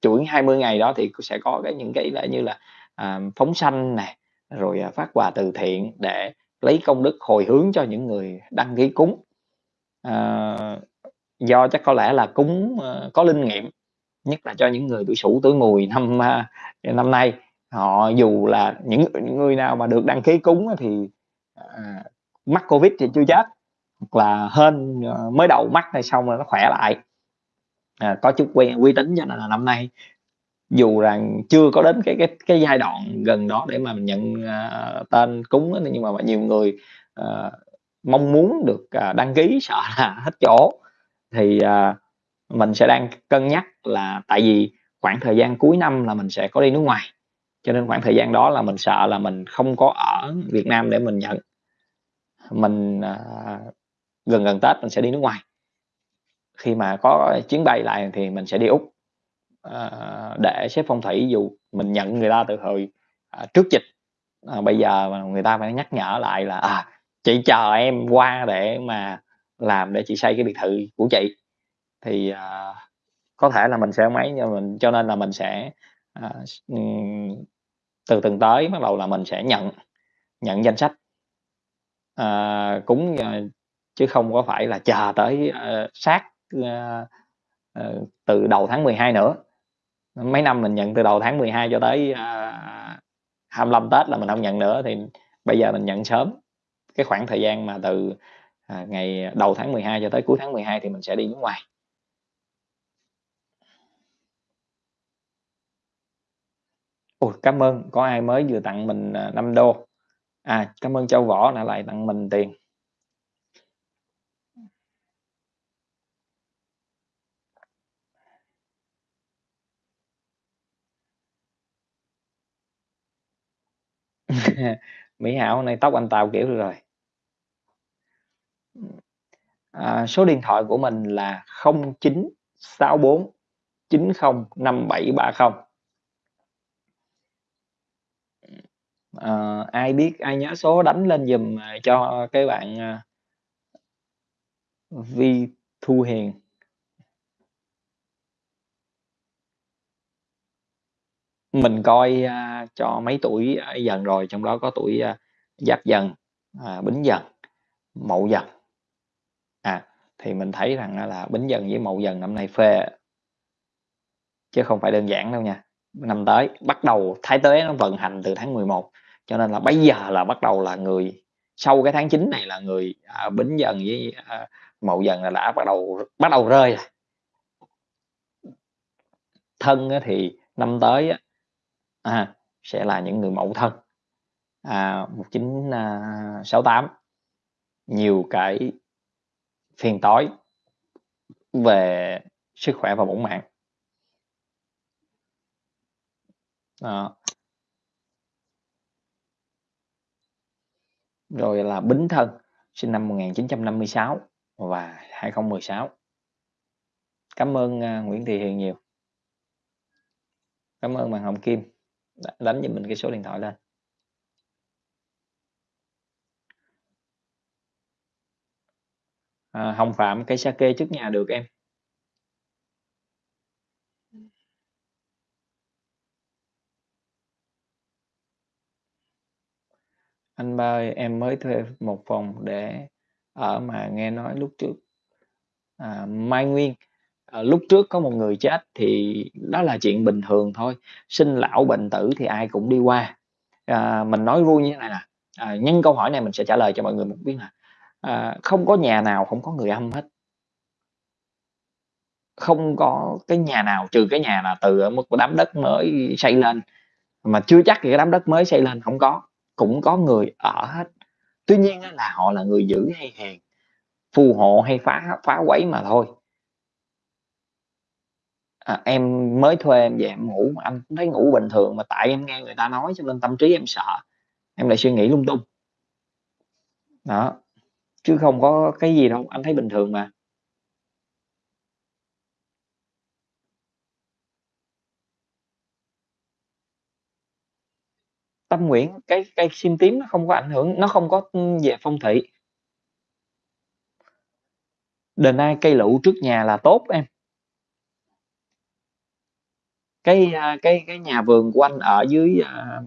S2: chuỗi 20 ngày đó thì sẽ có cái những cái là như là, à, phóng sanh này rồi, à, phát quà từ thiện để lấy công đức hồi hướng cho những người đăng ký cúng. à, do chắc có lẽ là cúng, à, có linh nghiệm, nhất là cho những người tuổi Sửu, tuổi Mùi năm, à, năm nay. Họ dù là những những người nào mà được đăng ký cúng thì, à, mắc Covid thì chưa chết, hoặc là hên, ờ, mới đầu mắc này xong rồi nó khỏe lại. À, có chút quen uy tín cho nên là năm nay dù rằng chưa có đến cái cái cái giai đoạn gần đó để mà mình nhận, uh, tên cúng á, nhưng mà nhiều người, uh, mong muốn được, uh, đăng ký (laughs) sợ là hết chỗ. Thì, uh, mình sẽ đang cân nhắc là tại vì khoảng thời gian cuối năm là mình sẽ có đi nước ngoài, cho nên khoảng thời gian đó là mình sợ là mình không có ở Việt Nam để mình nhận. Mình, uh, gần gần Tết mình sẽ đi nước ngoài. Khi mà có chuyến bay lại thì mình sẽ đi Úc, à, để xếp phong thủy dù mình nhận người ta từ hồi, à, trước dịch, à, bây giờ mà người ta phải nhắc nhở lại là, à, "Chị chờ em qua để mà làm để chị xây cái biệt thự của chị." Thì, à, có thể là mình sẽ mấy cho mình cho nên là mình sẽ, à, ừ, từ tuần tới bắt đầu là mình sẽ nhận nhận danh sách. à, cúng, à, chứ không có phải là chờ tới, uh, sát, Ờ, ờ, từ đầu tháng 12 nữa. Mấy năm mình nhận từ đầu tháng 12 cho tới ờ, uh, 25 Tết là mình không nhận nữa thì bây giờ mình nhận sớm. Cái khoảng thời gian mà từ ngày đầu tháng 12 cho tới cuối tháng 12 thì mình sẽ đi nước ngoài. Ồ cảm ơn. Có ai mới vừa tặng mình 5 đô? À cảm ơn Châu Võ đã lại tặng mình tiền. (laughs) Mỹ Hảo này nay tóc anh Tào kiểu được rồi. À, số điện thoại của mình là 0964 905730. À, ai biết ai nhớ số đánh lên dùm à, cho cái bạn, à, Vi Thu Hiền. Mình coi, a, cho mấy tuổi, à, a, Dần rồi, trong đó có tuổi, a, Giáp Dần, à, Bính Dần, Mậu Dần. À, thì mình thấy rằng á là Bính Dần với Mậu Dần năm nay phê. Chứ không phải đơn giản đâu nha. Năm tới bắt đầu Thái Tuế nó vận hành từ tháng 11, cho nên là bây giờ là bắt đầu là người sau cái tháng 9 này là người, à, Bính Dần với, a, Mậu Dần là đã bắt đầu bắt đầu rơi rồi. Thân á thì năm tới á, à, sẽ là những người mẫu Thân. À, 1968. À, nhiều cái phiền toái về sức khỏe và bổn mạng. à. Rồi là Bính Thân, sinh năm 1956 và 2016. Cảm ơn, à, Nguyễn Thị Hiền nhiều. Cảm ơn bạn Hồng Kim, đánh giùm mình cái số điện thoại lên. À, Hồng Phạm, cây sa kê trước nhà được em. Anh ba ơi, em mới thuê một phòng để ở mà nghe nói lúc trước à, Mai Nguyên, ờ, lúc trước có một người chết thì đó là chuyện bình thường thôi, sinh lão bệnh tử thì ai cũng đi qua. À, mình nói vui như thế này nè, à, nhân câu hỏi này mình sẽ trả lời cho mọi người một biết là à, không có nhà nào không có người âm hết. Không có cái nhà nào trừ cái nhà là từ ở một đám đất mới xây lên, mà chưa chắc thì cái đám đất mới xây lên không có, cũng có người ở hết. Tuy nhiên là họ là người giữ hay hèn, phù hộ hay phá phá quấy mà thôi. À, em mới thuê em về em ngủ anh cũng thấy ngủ bình thường, mà tại em nghe người ta nói cho nên tâm trí em sợ, em lại suy nghĩ lung tung. Đó, chứ không có cái gì đâu, anh thấy bình thường mà. Tâm Nguyễn, cái cây sim tím nó không có ảnh hưởng, nó không có, ưm, về phong thủy. đền ai cây lựu trước nhà là tốt em. Cái, a, cái cái nhà vườn của anh ở dưới, a,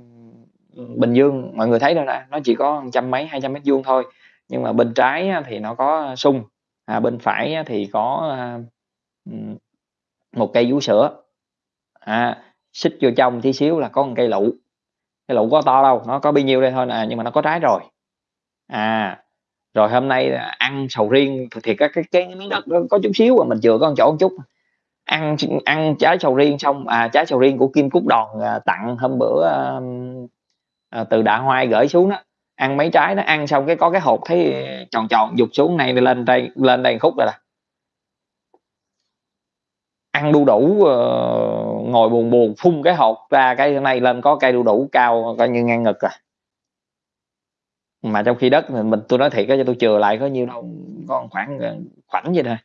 S2: ừm, Bình Dương, mọi người thấy đâu nè, nó chỉ có trăm mấy, 200 mét vuông thôi, nhưng mà bên trái á thì nó có sung, à, bên phải á thì có, a, ừm, một cây vú sữa. À, xích vô trong tí xíu là có một cây lựu, cây lựu có to đâu, nó có bấy nhiêu đây thôi à, nhưng mà nó có trái rồi. À, rồi hôm nay ăn sầu riêng, th thiệt á cái cái miếng đất đó có chút xíu à, mình chừa có một chỗ một chút, ăn ăn trái sầu riêng xong à, trái sầu riêng của Kim Cúc Đòn, à, tặng hôm bữa, à, à, từ Đạ Hoai gửi xuống đó, ăn mấy trái nó ăn xong cái có cái hộp thấy tròn tròn dục xuống này lên đây lên đây khúc rồi là Ăn đu đủ, ờ, ngồi buồn buồn phun cái hột ra cái này lên có cây đu đủ cao coi như ngang ngực à. Mà trong khi đất thì mình tôi nói thiệt á, cho tôi chừa lại có nhiêu đâu, có khoảng, ờ, khoảng vậy thôi.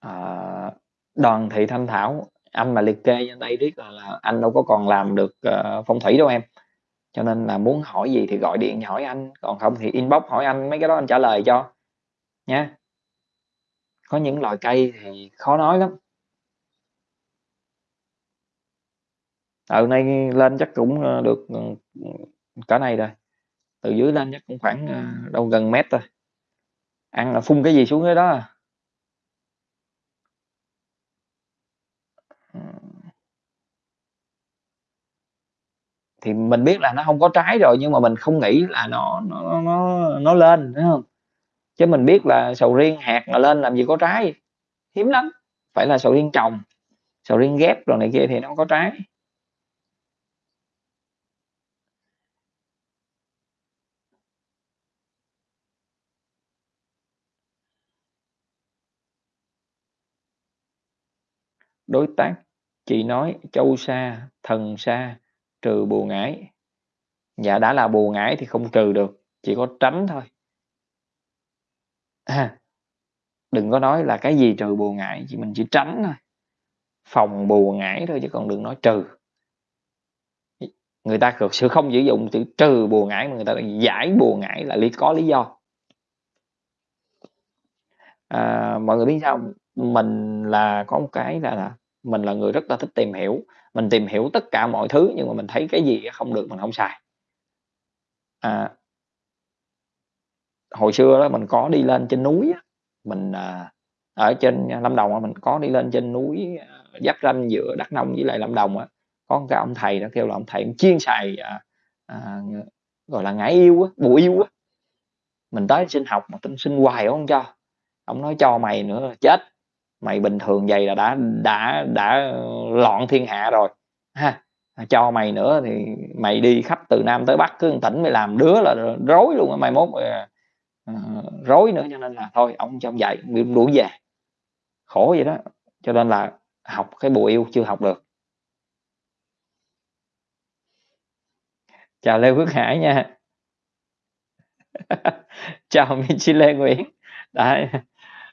S2: Ờ, Đoàn Thị Thanh Thảo, anh mà liệt kê trên đây riết là là anh đâu có còn làm được, ờ, phong thủy đâu em. Cho nên là muốn hỏi gì thì gọi điện hỏi anh, còn không thì inbox hỏi anh, mấy cái đó anh trả lời cho, nha. Có những loại cây thì khó nói lắm. Ừ, nay lên chắc cũng, ơ, được, ừm, ừm, cỡ này rồi, từ dưới lên chắc cũng khoảng, ờ, đâu gần mét rồi. Ăn là phun cái gì xuống cái đó à. Thì mình biết là nó không có trái rồi nhưng mà mình không nghĩ là nó nó nó nó lên, đúng không? Chứ mình biết là sầu riêng hạt mà lên làm gì có trái, hiếm lắm, phải là sầu riêng trồng, sầu riêng ghép rồi này kia thì nó có trái. Đối tác, chị nói Châu xa, Thần xa, trừ bùa ngải. Dạ, đã là bùa ngải thì không trừ được, chỉ có tránh thôi. À, đừng có nói là cái gì trừ bùa ngải, chỉ mình chỉ tránh thôi, phòng bùa ngải thôi chứ còn đừng nói trừ. Người ta thực sự không sử dụng chữ trừ bùa ngải mà người ta giải bùa ngải là lý có lý do. À, mọi người biết sao? Mình là có một cái là là mình là người rất là thích tìm hiểu, mình tìm hiểu tất cả mọi thứ nhưng mà mình thấy cái gì không được mình không xài. À. Hồi xưa đó mình có đi lên trên núi mình, à, ở trên Lâm Đồng á, mình có đi lên trên núi, à, giáp ranh giữa Đắk Nông với lại Lâm Đồng á, có một cái ông thầy đó kêu là ông thầy chuyên xài, à, à, gọi là, ngải yêu á, bù yêu á. Mình tới xin học mà tính xin hoài ông cho, ông nói cho mày nữa là chết, mày bình thường vậy là đã đã đã loạn thiên hạ rồi, ha, cho mày nữa thì mày đi khắp từ Nam tới Bắc cứ tỉnh mày làm đứa là rối luôn á, mai mốt, uh, rối nữa cho nên là thôi ông cho ông dạy, bị đuổi về. Khổ vậy đó, cho nên là học cái bùa yêu chưa học được. Chào Lê Phước Hải nha. (laughs) Chào Michile Nguyễn. Đấy,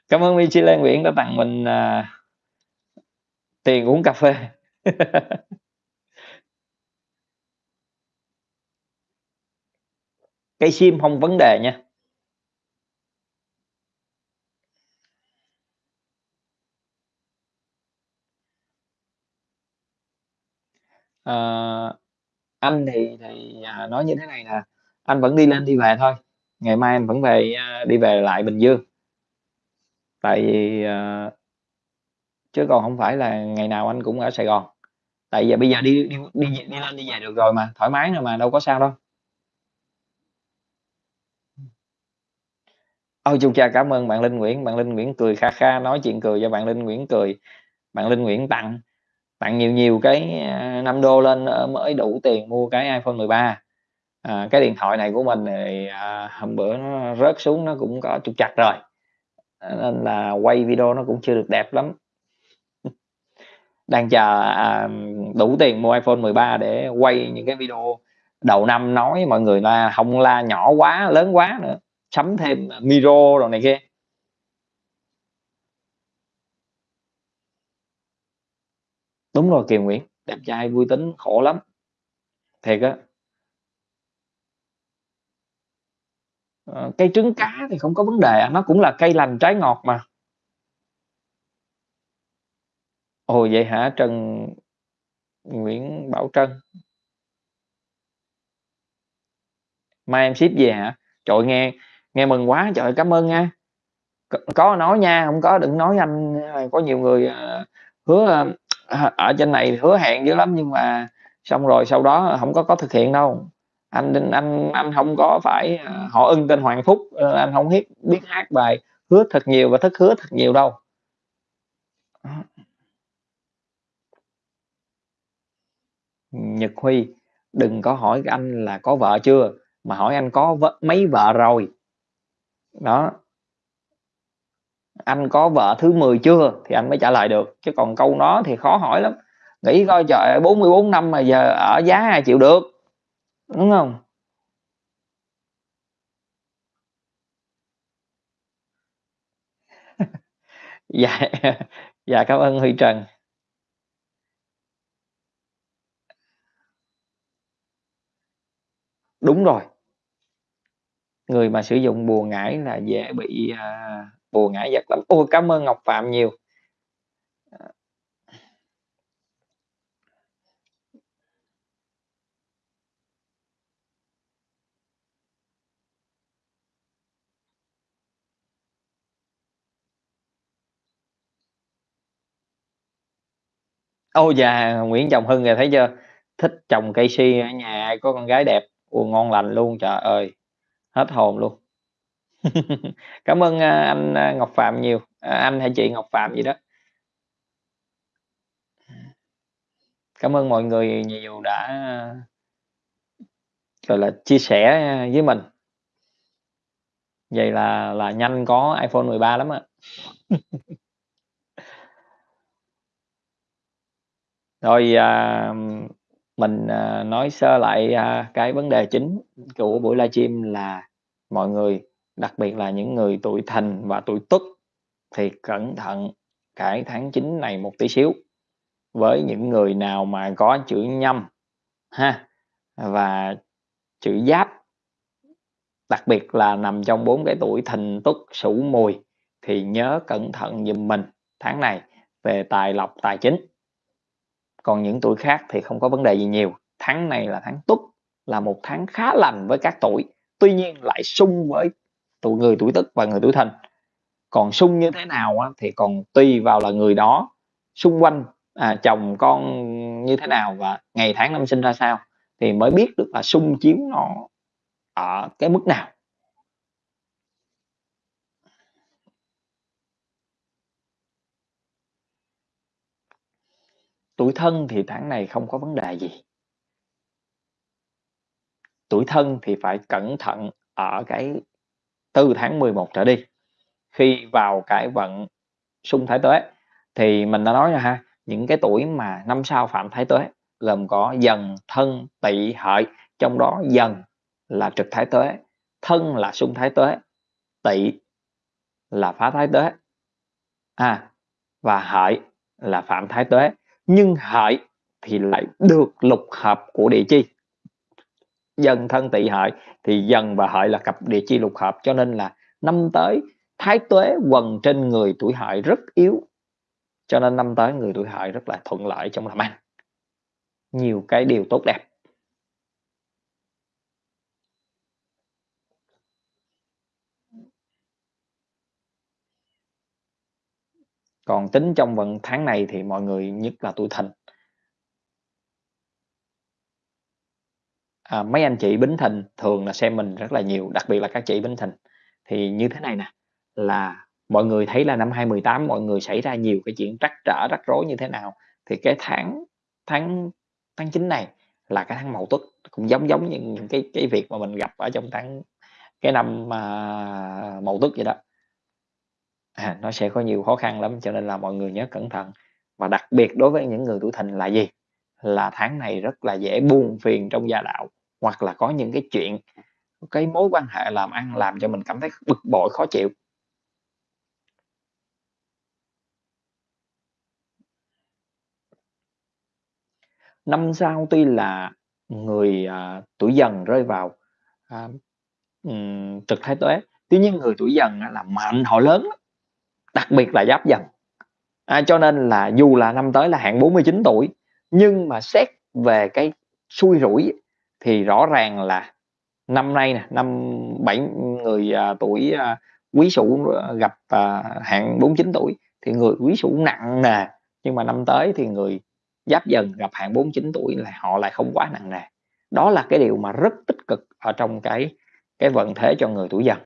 S2: cảm ơn Michile Nguyễn đã tặng mình, à tiền uống cà phê. (laughs) Cây sim không vấn đề nha. à, anh thì thì, à, nói như thế này nè, anh vẫn đi lên đi về thôi, ngày mai anh vẫn về, à, đi về lại Bình Dương. Tại vì, ờ chứ còn không phải là ngày nào anh cũng ở Sài Gòn, tại giờ bây giờ đi đi đi về đi lên đi về được rồi mà, thoải mái rồi mà, đâu có sao đâu. Ôi, chu cha, cảm ơn bạn Linh Nguyễn, bạn Linh Nguyễn cười kha kha, nói chuyện cười cho bạn Linh Nguyễn cười. Bạn Linh Nguyễn tặng tặng nhiều nhiều cái, ờ, a, $5 lên, ơ, mới đủ tiền mua cái iPhone 13. À, ờ, cái điện thoại này của mình thì, à, hôm bữa nó rớt xuống nó cũng có trục trặc rồi, cho nên là quay video nó cũng chưa được đẹp lắm. Đang chờ, à, đủ tiền mua iPhone 13 để quay những cái video đầu năm nói mọi người là không la nhỏ quá, lớn quá nữa, sắm thêm, micro rồi này kia. Đúng rồi, Kiều Nguyễn, đẹp trai, vui tính, khổ lắm. Thiệt á. Ờ, cây trứng cá thì không có vấn đề à, nó cũng là cây lành trái ngọt mà. Ồ, vậy hả? Trần Nguyễn Bảo Trân. Mai em ship về hả? Trời nghe nghe mừng quá, trời cảm ơn nha. Có nói nha, không có đừng nói anh, ờ, có nhiều người, ờ, hứa, ở trên này hứa hẹn dữ lắm nhưng mà xong rồi sau đó không có có thực hiện đâu. Anh anh anh anh không có phải, à, họ ưng tên Hoàng Phúc, ờ, anh không biết biết hát bài hứa thật nhiều và thất hứa thật nhiều đâu. Nhật Huy, đừng có hỏi anh là có vợ chưa, mà hỏi anh có vợ, mấy vợ rồi. Đó. Anh có vợ thứ 10 chưa thì anh mới trả lời được, chứ còn câu đó thì khó hỏi lắm. Nghĩ coi trời 44 năm mà giờ ở giá ai chịu được, đúng hông? (laughs) Dạ, (laughs) dạ, cảm ơn Huy Trần. Đúng rồi. Người mà sử dụng bùa ngải là dễ bị, à, bùa ngải giật lắm. Ôi, cảm ơn Ngọc Phạm nhiều. Ô, dạ, Nguyễn Trọng Hưng kìa, thấy chưa? thích trồng cây si ở nhà ai có con gái đẹp, ồ, ngon lành luôn, trời ơi, hết hồn luôn. (laughs) Cảm ơn, a, anh, a, Ngọc Phạm nhiều, à, anh hay chị Ngọc Phạm gì đó. Cảm ơn mọi người nhiều đã gọi là, chia sẻ với mình. Vậy là là nhanh có iPhone 13 lắm á. (laughs) Rồi, à, mình, à, nói sơ lại, à, cái vấn đề chính của buổi livestream là mọi người, đặc biệt là những người tuổi Thìn và tuổi Tuất thì cẩn thận cái tháng 9 này một tí xíu. Với những người nào mà có chữ Nhâm ha, và chữ Giáp, đặc biệt là nằm trong bốn cái tuổi Thìn, Tuất, Sửu, Mùi thì nhớ cẩn thận giùm mình tháng này về tài lộc, tài chính. Còn những tuổi khác thì không có vấn đề gì nhiều. Tháng này là tháng Tuất, là một tháng khá lành với các tuổi, tuy nhiên lại sung với tuổi người tuổi Tức và người tuổi Thìn. Còn sung như thế nào á, thì còn tùy vào là người đó xung quanh, à, chồng con như thế nào và ngày tháng năm sinh ra sao thì mới biết được là sung chiếu nó ở cái mức nào. Tuổi Thân thì tháng này không có vấn đề gì. Tuổi Thân thì phải cẩn thận ở cái từ tháng 11 trở đi. Khi vào cái vận xung Thái Tuế thì mình đã nói rồi ha, những cái tuổi mà năm sau phạm Thái Tuế gồm có Dần, Thân, Tỵ, Hợi, trong đó Dần là trực Thái Tuế, Thân là xung Thái Tuế, Tỵ là phá Thái Tuế. À, và Hợi là phạm Thái Tuế nhưng hại thì lại được lục hợp của địa chi. Dần thân tỵ hại thì dần và hại là cặp địa chi lục hợp, cho nên là năm tới thái tuế quần trên người tuổi hại rất yếu. Cho nên năm tới người tuổi hại rất là thuận lợi trong làm ăn nhiều cái điều tốt đẹp. Còn tính trong vận tháng này thì mọi người nhất là tuổi thìn à, mấy anh chị bính thìn thường là xem mình rất là nhiều đặc biệt là các chị bính thìn thì như thế này nè là mọi người thấy là năm 2018 mọi người xảy ra nhiều cái chuyện trắc trở rắc rối như thế nào thì cái tháng tháng tháng 9 này là cái tháng mậu tuất cũng giống giống như những cái cái việc mà mình gặp ở trong tháng cái năm mà mậu tuất vậy đó à, nó sẽ có nhiều khó khăn lắm cho nên là mọi người nhớ cẩn thận. Và đặc biệt đối với những người tuổi thìn là gì? Là tháng này rất là dễ buồn phiền trong gia đạo hoặc là có những cái chuyện cái mối quan hệ làm ăn làm cho mình cảm thấy bực bội khó chịu. Năm sau tuy là người à, tuổi dần rơi vào à, um, trực thái tuế tuy nhiên người tuổi dần là mạnh họ lớn đặc biệt là giáp dần à, cho nên là dù là năm tới là hạn 49 tuổi nhưng mà xét về cái xui rủi thì rõ ràng là năm nay nè năm bảy người à, tuổi à, quý sửu à, gặp à, hạn 49 tuổi thì người quý sửu nặng nè nhưng mà năm tới thì người giáp dần gặp hạn 49 tuổi là họ lại không quá nặng nề. Đó là cái điều mà rất tích cực ở trong cái cái vận thế cho người tuổi dần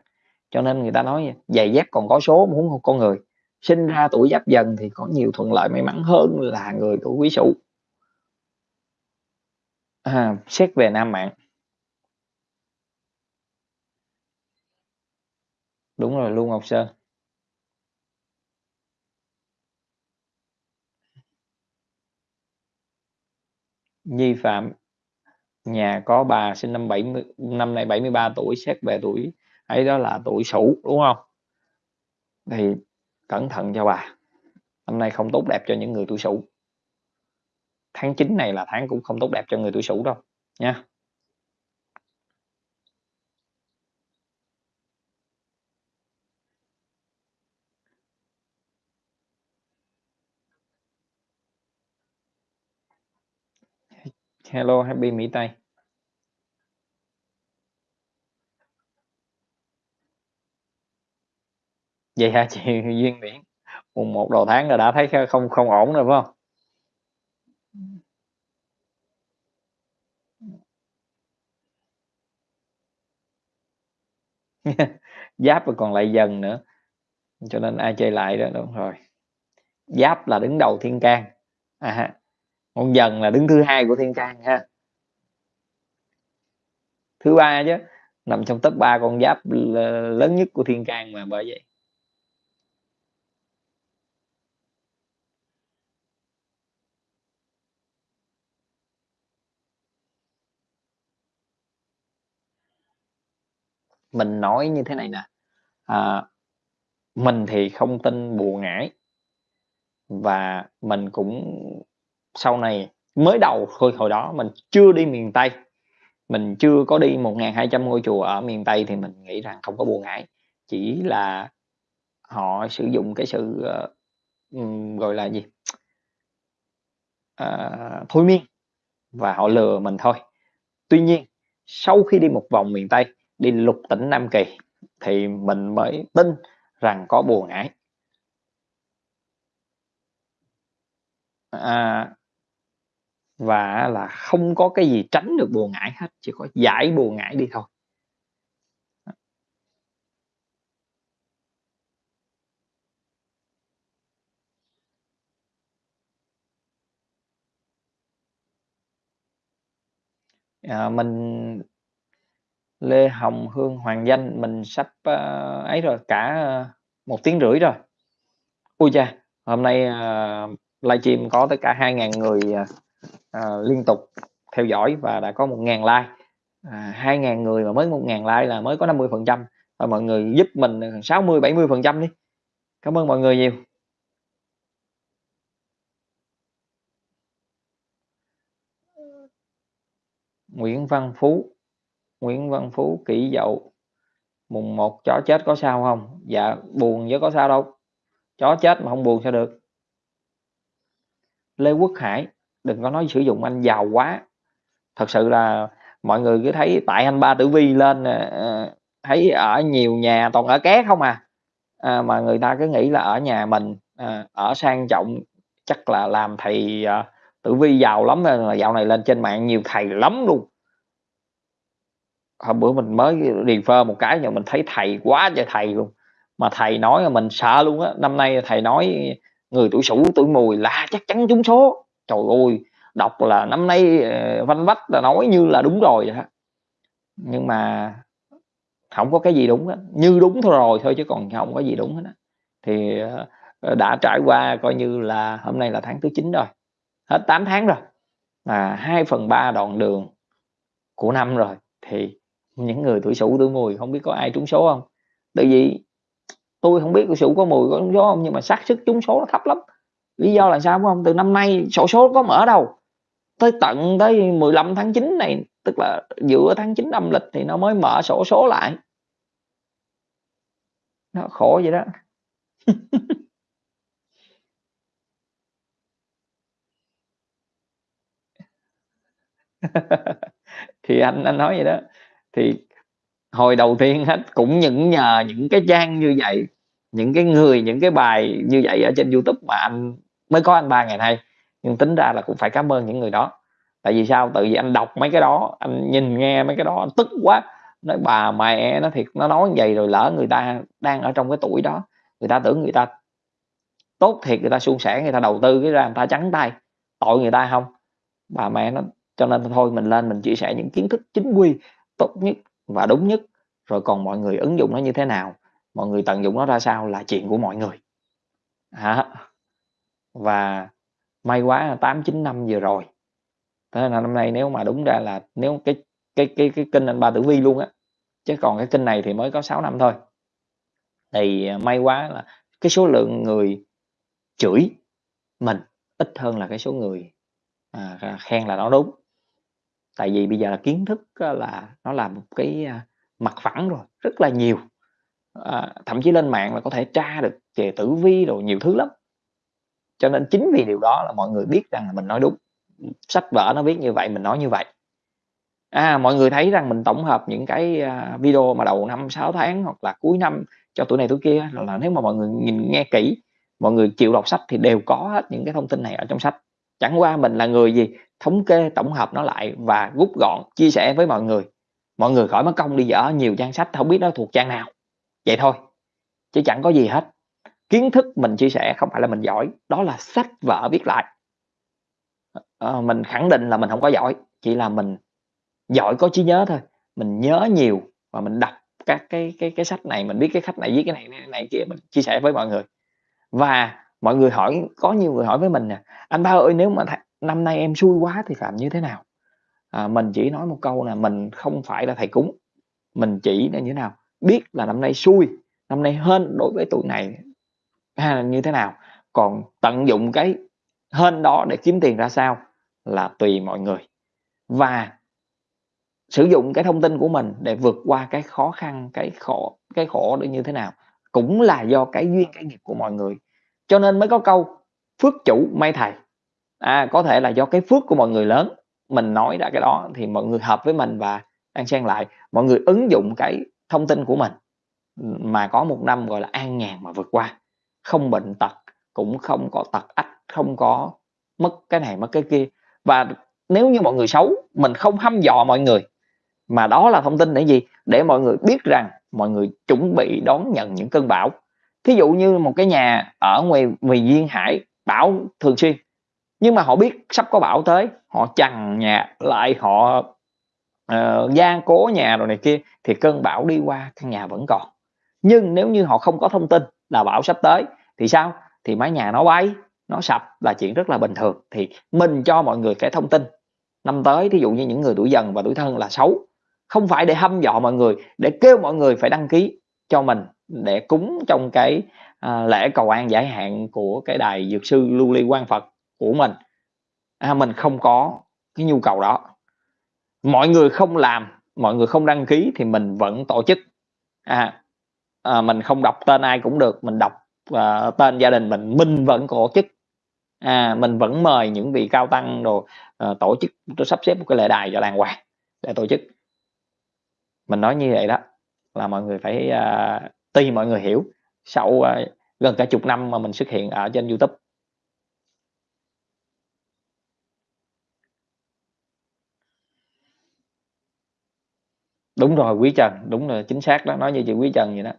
S2: cho nên người ta nói giày dép còn có số muốn con người. Sinh ra tuổi giáp dần thì có nhiều thuận lợi may mắn hơn là người tuổi quý sửu à, xét về nam mạng. Đúng rồi luôn ngọc sơn. Nhi Phạm nhà có bà sinh năm 70 năm nay 73 tuổi xét về tuổi ấy đó là tuổi Sửu đúng không? Thì cẩn thận cho bà. Năm nay không tốt đẹp cho những người tuổi Sửu. Tháng 9 này là tháng cũng không tốt đẹp cho người tuổi Sửu đâu, nha. Hello, Happy Mỹ Tây. vậy hả chị? (laughs) Duyên biển mùng một đầu tháng là đã thấy không không ổn rồi phải không? (laughs) Giáp và còn lại dần nữa cho nên ai chơi lại đó đúng rồi. Giáp là đứng đầu thiên can. À, con dần là đứng thứ hai của thiên can ha. Thứ ba chứ nằm trong tất ba con giáp lớn nhất của thiên can mà bởi vậy. Mình nói như thế này nè, à, mình thì không tin bùa ngải. Và mình cũng sau này mới đầu thôi hồi đó mình chưa đi miền Tây, mình chưa có đi 1.200 ngôi chùa ở miền Tây thì mình nghĩ rằng không có bùa ngải, chỉ là họ sử dụng cái sự, uh, gọi là gì? uh, thôi miên và họ lừa mình thôi. Tuy nhiên, sau khi đi một vòng miền Tây, đi lục tỉnh Nam Kỳ thì mình mới tin rằng có bùa ngải. À. Và là không có cái gì tránh được bùa ngải hết, chỉ có giải bùa ngải đi thôi. À, mình Lê Hồng Hương Hoàng Danh, mình sắp, uh, ấy rồi, cả, ờ, một tiếng rưỡi rồi. ui cha, hôm nay, uh, livestream có tất cả 2.000 người, uh, liên tục theo dõi và đã có 1.000 like. À, 2.000 người mà mới 1.000 like là mới có 50 phần trăm. và mọi người giúp mình, 60-70 phần trăm đi. Cảm ơn mọi người nhiều. Nguyễn Văn Phú, Nguyễn Văn Phú, Kỷ Dậu, mùng 1 chó chết có sao không? Dạ, buồn chứ có sao đâu, chó chết mà không buồn sao được. Lê Quốc Hải, đừng có nói sử dụng anh giàu quá. Thật sự là mọi người cứ thấy tại anh Ba Tử Vi lên, ờ, ờ, thấy ở nhiều nhà toàn ở ké không à, à, mà người ta cứ nghĩ là ở nhà mình, à, ở sang trọng chắc là làm thầy, à, Tử Vi giàu lắm nên là dạo này lên trên mạng nhiều thầy lắm luôn. Hôm bữa mình mới refer một cái nhưng mình thấy thầy quá trời thầy luôn, mà thầy nói là mình sợ luôn á, năm nay thầy nói người tuổi Sửu, tuổi Mùi là chắc chắn trúng số. Trời ơi, đọc là năm nay, ờ, văn vách là nói như là đúng rồi vậy đó. Nhưng mà không có cái gì đúng đó. như đúng thôi rồi thôi chứ còn không có gì đúng hết á. Thì, ờ, đã trải qua coi như là hôm nay là tháng thứ 9 rồi, hết 8 tháng rồi, mà 2/3 đoạn đường của năm rồi, thì những người tuổi Sửu, tuổi Mùi không biết có ai trúng số không Tại vì tôi không biết tuổi Sửu có Mùi có trúng số không nhưng mà xác suất trúng số nó thấp lắm. Lý do là sao không? Từ năm nay sổ số có mở đâu, tới tận tới 15 tháng 9 này, tức là giữa tháng 9 âm lịch thì nó mới mở sổ số lại. Nó khổ vậy đó. (laughs) Thì anh anh nói vậy đó, thì hồi đầu tiên hết cũng những nhờ những cái trang như vậy, những cái người, những cái bài như vậy ở trên YouTube mà anh mới có anh Ba ngày nay, nhưng tính ra là cũng phải cảm ơn những người đó. Tại vì sao? tự vì anh đọc mấy cái đó, anh nhìn nghe mấy cái đó anh tức quá, nói bà mẹ nó thiệt, nó nói như rồi lỡ người ta đang ở trong cái tuổi đó, người ta tưởng người ta tốt thiệt, người ta suôn sẻ, người ta đầu tư cái ra người ta trắng tay, tội người ta không Bà mẹ nó cho nên thôi mình lên mình chia sẻ những kiến thức chính quy, tốt nhất và đúng nhất, rồi còn mọi người ứng dụng nó như thế nào, mọi người tận dụng nó ra sao là chuyện của mọi người. à, Và may quá 8, 9 năm vừa rồi, thế là năm nay nếu mà đúng ra là nếu cái cái cái cái kênh anh Ba Tử Vi luôn á, chứ còn cái kênh này thì mới có 6 năm thôi. Thì, may quá là cái số lượng người chửi mình ít hơn là cái số người, à, khen là nó đúng. Tại vì bây giờ là kiến thức là nó là một cái, à, mặt phẳng rồi, rất là nhiều, à, thậm chí lên mạng là có thể tra được về tử vi đồ nhiều thứ lắm. Cho nên chính vì điều đó là mọi người biết rằng là mình nói đúng, sách vở nó viết như vậy mình nói như vậy. À, mọi người thấy rằng mình tổng hợp những cái, à, video mà đầu năm 6 tháng hoặc là cuối năm cho tuổi này tuổi kia là là nếu mà mọi người nhìn nghe kỹ, mọi người chịu đọc sách thì đều có hết những cái thông tin này ở trong sách. Chẳng qua mình là người gì, thống kê tổng hợp nó lại và rút gọn chia sẻ với mọi người. mọi người khỏi mất công đi dở nhiều trang sách không biết nó thuộc trang nào. Vậy thôi chứ chẳng có gì hết. Kiến thức mình chia sẻ không phải là mình giỏi đó là sách vở viết lại. À, mình khẳng định là mình không có giỏi chỉ là mình giỏi có trí nhớ thôi. Mình nhớ nhiều và mình đọc các cái cái cái sách này mình biết cái khách này viết cái này này, này kia mình chia sẻ với mọi người. Và mọi người hỏi có nhiều người hỏi với mình nè anh ba ơi nếu mà th- năm nay em xui quá thì làm như thế nào? À, mình chỉ nói một câu là mình không phải là thầy cúng. Mình chỉ là như thế nào? Biết là năm nay xui năm nay hên đối với tuổi này hay là như thế nào? Còn tận dụng cái hên đó để kiếm tiền ra sao là tùy mọi người. Và sử dụng cái thông tin của mình để vượt qua cái khó khăn cái khổ cái khổ để như thế nào cũng là do cái duyên cái nghiệp của mọi người. Cho nên mới có câu phước chủ may thầy à có thể là do cái phước của mọi người lớn, mình nói ra cái đó thì mọi người hợp với mình và đang xen lại, mọi người ứng dụng cái thông tin của mình. Mà có một năm gọi là an nhàn mà vượt qua, không bệnh tật, cũng không có tật ách, không có mất cái này mất cái kia. Và nếu như mọi người xấu, mình không hăm dò mọi người, mà đó là thông tin để gì? Để mọi người biết rằng mọi người chuẩn bị đón nhận những cơn bão. Thí dụ như một cái nhà ở ngoài ngoài duyên hải, bão thường xuyên nhưng mà họ biết sắp có bão tới họ chằng nhà lại họ uh, gian cố nhà rồi này kia thì cơn bão đi qua căn nhà vẫn còn. Nhưng nếu như họ không có thông tin là bão sắp tới thì sao? Thì mái nhà nó bay nó sập là chuyện rất là bình thường. Thì mình cho mọi người cái thông tin. Năm tới thí dụ như những người tuổi dần và tuổi thân là xấu không phải để hâm dọ mọi người để kêu mọi người phải đăng ký cho mình để cúng trong cái à, lễ cầu an giải hạn của cái đài dược sư lưu ly quan phật của mình. À, mình không có cái nhu cầu đó. Mọi người không làm mọi người không đăng ký thì mình vẫn tổ chức. À, à mình không đọc tên ai cũng được mình đọc uh, tên gia đình mình mình vẫn tổ chức. À mình vẫn mời những vị cao tăng rồi uh, à, tổ chức sắp xếp một cái lễ đài cho làng hoàng để tổ chức. Mình nói như vậy đó là mọi người phải uh, tuy mọi người hiểu sau uh, gần cả chục năm mà mình xuất hiện ở trên YouTube. Đúng rồi quý trần đúng là chính xác đó nói như chị quý trần vậy đó.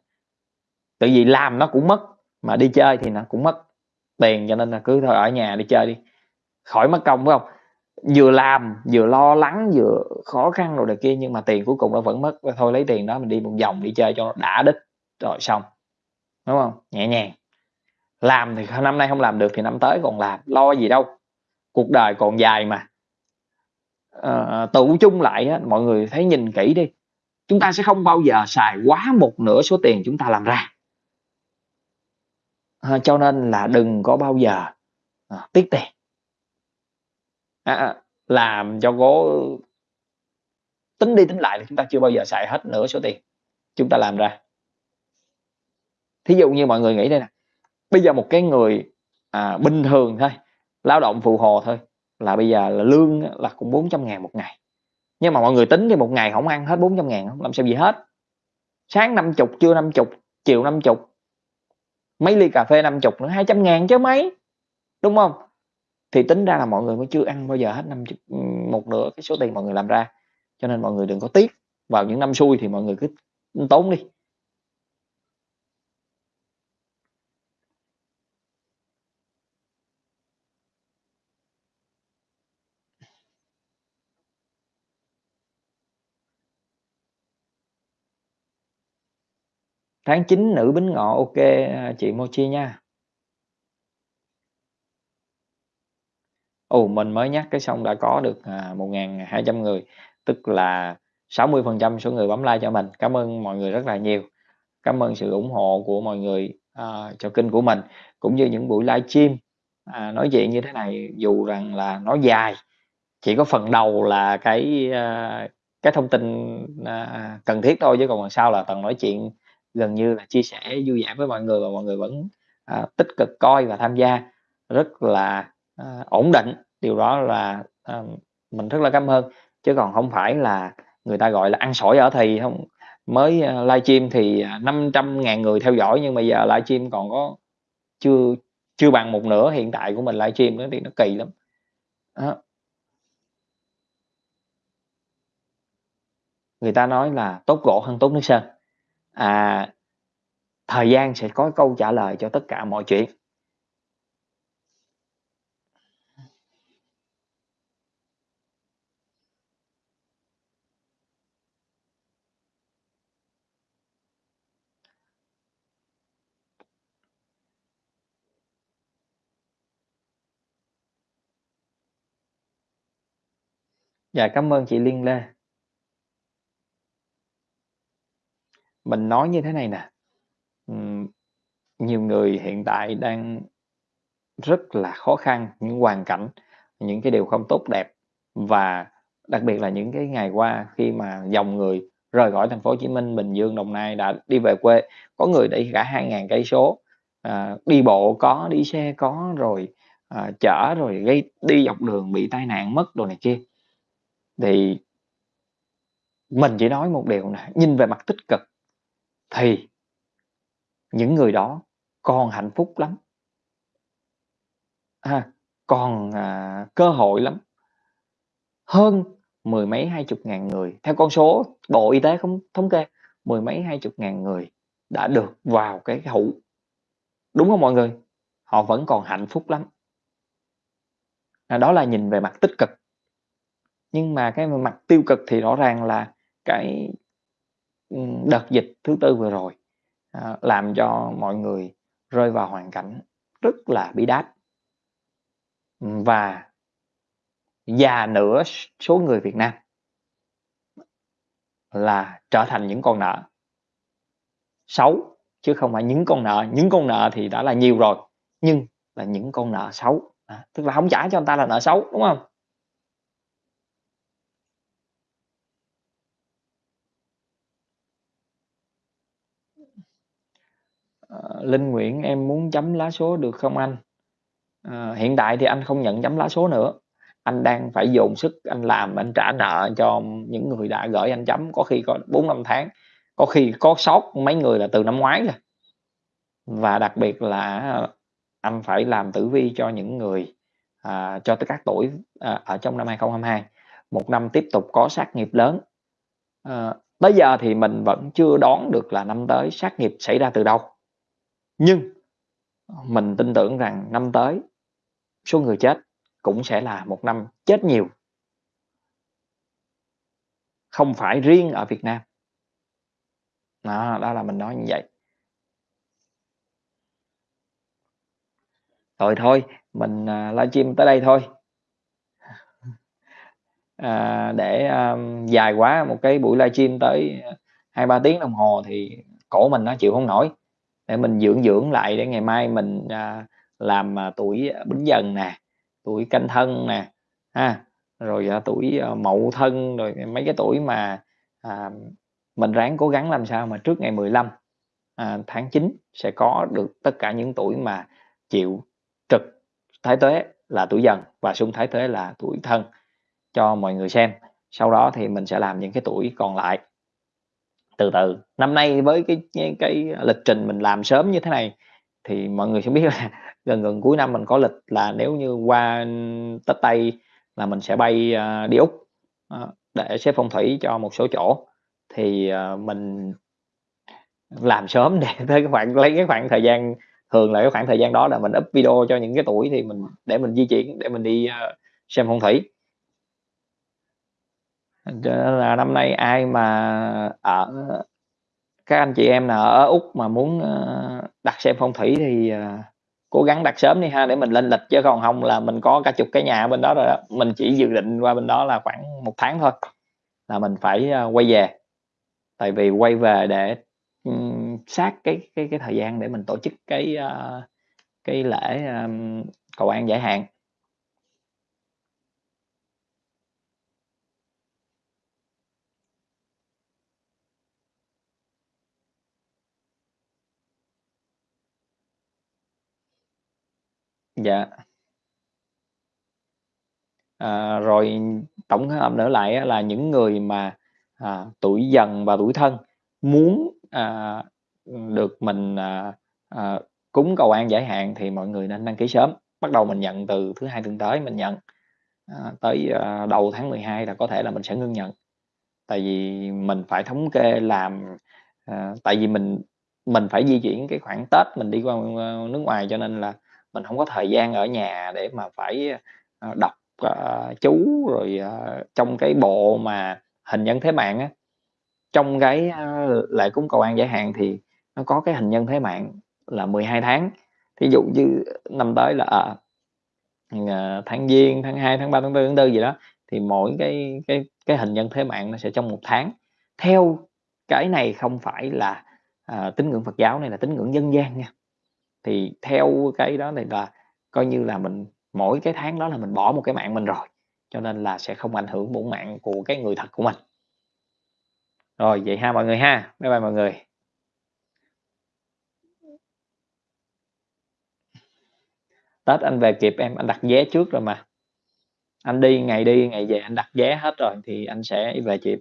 S2: Tự vì làm nó cũng mất mà đi chơi thì nó cũng mất tiền cho nên là cứ thôi ở nhà đi chơi đi. Khỏi mất công phải không? Vừa làm vừa lo lắng vừa khó khăn rồi này kia nhưng mà tiền cuối cùng nó vẫn mất. Thôi lấy tiền đó mình đi một vòng đi chơi cho nó đã đích rồi xong. Đúng không? Nhẹ nhàng. Làm thì năm nay không làm được thì năm tới còn làm lo gì đâu. Cuộc đời còn dài mà. À, tụ chung lại á, mọi người thấy nhìn kỹ đi chúng ta sẽ không bao giờ xài quá một nửa số tiền chúng ta làm ra. À, cho nên là đừng có bao giờ à, tiết tiền. À, à, làm cho cố tính đi tính lại là chúng ta chưa bao giờ xài hết nửa số tiền chúng ta làm ra. Thí dụ như mọi người nghĩ đây nè bây giờ một cái người à, bình thường thôi lao động phụ hồ thôi là bây giờ là lương là cũng 400 ngàn một ngày nhưng mà mọi người tính thì một ngày không ăn hết 400 ngàn không? Làm sao gì hết? Sáng 50 trưa 50 chiều 50 mấy ly cà phê 50 nữa 200 ngàn chứ mấy. Đúng không? Thì tính ra là mọi người mới chưa ăn bao giờ hết năm một nửa cái số tiền mọi người làm ra. Cho nên mọi người đừng có tiếc. Vào những năm xui thì mọi người cứ tốn đi. Tháng 9 nữ bính ngọ ok à, chị Mochi nha Ồ, mình mới nhắc cái xong đã có được, à, 1.200 người, tức là 60% số người bấm like cho mình. Cảm ơn mọi người rất là nhiều. Cảm ơn sự ủng hộ của mọi người, à, cho kênh của mình, cũng như những buổi livestream, à, nói chuyện như thế này dù rằng là nó dài, chỉ có phần đầu là cái, a, cái thông tin, a, cần thiết thôi chứ còn phần sau là toàn nói chuyện gần như là chia sẻ vui vẻ với mọi người và mọi người vẫn, à, tích cực coi và tham gia. Rất là à, ổn định. Điều đó là à, mình rất là cảm ơn. Chứ còn không phải là người ta gọi là ăn sỏi ở thì không. Mới à, livestream thì à, 500 ngàn người theo dõi nhưng bây giờ livestream còn có chưa chưa bằng một nửa hiện tại của mình livestream nữa thì nó kỳ lắm. Đó. người ta nói là tốt gỗ hơn tốt nước sơn. À, thời gian sẽ có câu trả lời cho tất cả mọi chuyện. Dạ, cảm ơn chị Liên Lê. Mình nói như thế này nè, ừm, nhiều người hiện tại đang rất là khó khăn, những hoàn cảnh, những cái điều không tốt đẹp và đặc biệt là những cái ngày qua khi mà dòng người rời khỏi thành phố Hồ Chí Minh, Bình Dương, Đồng Nai đã đi về quê, có người đi cả 2.000 cây số, à, đi bộ có, đi xe có, rồi, à, chở rồi gây đi dọc đường bị tai nạn mất đồ này kia. Thì mình chỉ nói một điều nè, nhìn về mặt tích cực thì những người đó còn hạnh phúc lắm. À, còn, à, cơ hội lắm. Hơn mười mấy, hai chục ngàn người, theo con số Bộ Y tế không thống kê, mười mấy, hai chục ngàn người đã được vào cái hũ. Đúng không mọi người? Họ vẫn còn hạnh phúc lắm. À, đó là nhìn về mặt tích cực. Nhưng mà cái mặt tiêu cực thì rõ ràng là cái, ừm, đợt dịch thứ tư vừa rồi, à, làm cho mọi người rơi vào hoàn cảnh rất là bi đát. Ừm, và già nửa s số người Việt Nam là trở thành những con nợ. Xấu, chứ không phải những con nợ, những con nợ thì đã là nhiều rồi, nhưng là những con nợ xấu, à, tức là hổng trả cho người ta là nợ xấu, đúng hông? Ờ, Linh Nguyễn em muốn chấm lá số được không anh? Ờ, hiện tại thì anh không nhận chấm lá số nữa, anh đang phải dồn sức anh làm, anh trả nợ cho những người đã gửi anh chấm, có khi có 4-5 tháng, có khi có sót mấy người là từ năm ngoái rồi. Và đặc biệt là ờ, anh phải làm tử vi cho những người, à, cho tới các tuổi, à, ở trong năm 2022, một năm tiếp tục có sát nghiệp lớn. à, tới giờ thì mình vẫn chưa đoán được là năm tới sát nghiệp xảy ra từ đâu. Nhưng mình tin tưởng rằng năm tới số người chết cũng sẽ là một năm chết nhiều. Không phải riêng ở Việt Nam. Đó, đó là mình nói như vậy. Rồi thôi, mình, à, livestream tới đây thôi. À, để, um, dài quá, một cái buổi livestream tới 2-3 tiếng đồng hồ thì cổ mình nó chịu không nổi, để mình dưỡng dưỡng lại để ngày mai mình, à, làm, à, tuổi Bính Dần nè, tuổi Canh Thân nè, ha, rồi, à, tuổi, à, Mậu Thân, rồi mấy cái tuổi mà, à, mình ráng cố gắng làm sao mà trước ngày 15, à, tháng 9 sẽ có được tất cả những tuổi mà chịu trực Thái Tuế là tuổi Dần và xung Thái Tuế là tuổi Thân cho mọi người xem. Sau đó thì mình sẽ làm những cái tuổi còn lại. Từ từ, năm nay với cái cái cái lịch trình mình làm sớm như thế này thì mọi người sẽ biết là (laughs) gần gần cuối năm mình có lịch là nếu như qua Tết Tây là mình sẽ bay, uh, đi Úc, uh, để xếp phong thủy cho một số chỗ. Thì, uh, mình làm sớm (laughs) để tới cái khoảng lấy cái khoảng thời gian thường là cái khoảng thời gian đó là mình up video cho những cái tuổi thì mình để mình di chuyển, để mình đi, uh, xem phong thủy. Là năm nay ai mà ở các anh chị em nào ở Úc mà muốn, ờ, đặt xem phong thủy thì, ờ, cố gắng đặt sớm đi ha, để mình lên lịch, chứ còn không là mình có cả chục cái nhà ở bên đó rồi đó, mình chỉ dự định qua bên đó là khoảng một tháng thôi, là mình phải, ờ, quay về. Tại vì quay về để, ừm, sát cái cái cái thời gian để mình tổ chức cái, cái lễ, cầu an giải hạn. Dạ. À, rồi tổng hợp nữa lại á là những người mà, à, tuổi Dần và tuổi Thân muốn, à, ừm, được mình, à, à, cúng cầu an giải hạn thì mọi người nên đăng ký sớm. Bắt đầu mình nhận từ thứ Hai tuần tới mình nhận, à, tới, à, đầu tháng 12 là có thể là mình sẽ ngưng nhận. tại vì mình phải thống kê làm à, tại vì mình mình phải di chuyển cái khoảng Tết mình đi qua nước ngoài cho nên là mình không có thời gian ở nhà để mà phải ờ, đọc uh, chú rồi uh, trong cái bộ mà hình nhân thế mạng á. Trong cái uh, lễ cúng cầu an giải hạn thì nó có cái hình nhân thế mạng là 12 tháng. Thí dụ như năm tới là à, tháng giêng tháng 2 tháng 3 tháng 4 tháng 4 gì đó thì mỗi cái cái cái hình nhân thế mạng nó sẽ trong một tháng. Theo cái này không phải là à, tín ngưỡng Phật giáo này là tín ngưỡng dân gian nha thì theo cái đó thì là coi như là mình, mỗi cái tháng đó là mình bỏ một cái mạng mình rồi, cho nên là sẽ không ảnh hưởng bổn mạng của cái người thật của mình. Rồi, vậy ha mọi người ha. Bye bye mọi người. Tết anh về kịp em, anh đặt vé trước rồi mà. Anh đi, ngày đi, ngày về anh đặt vé hết rồi thì anh sẽ về kịp.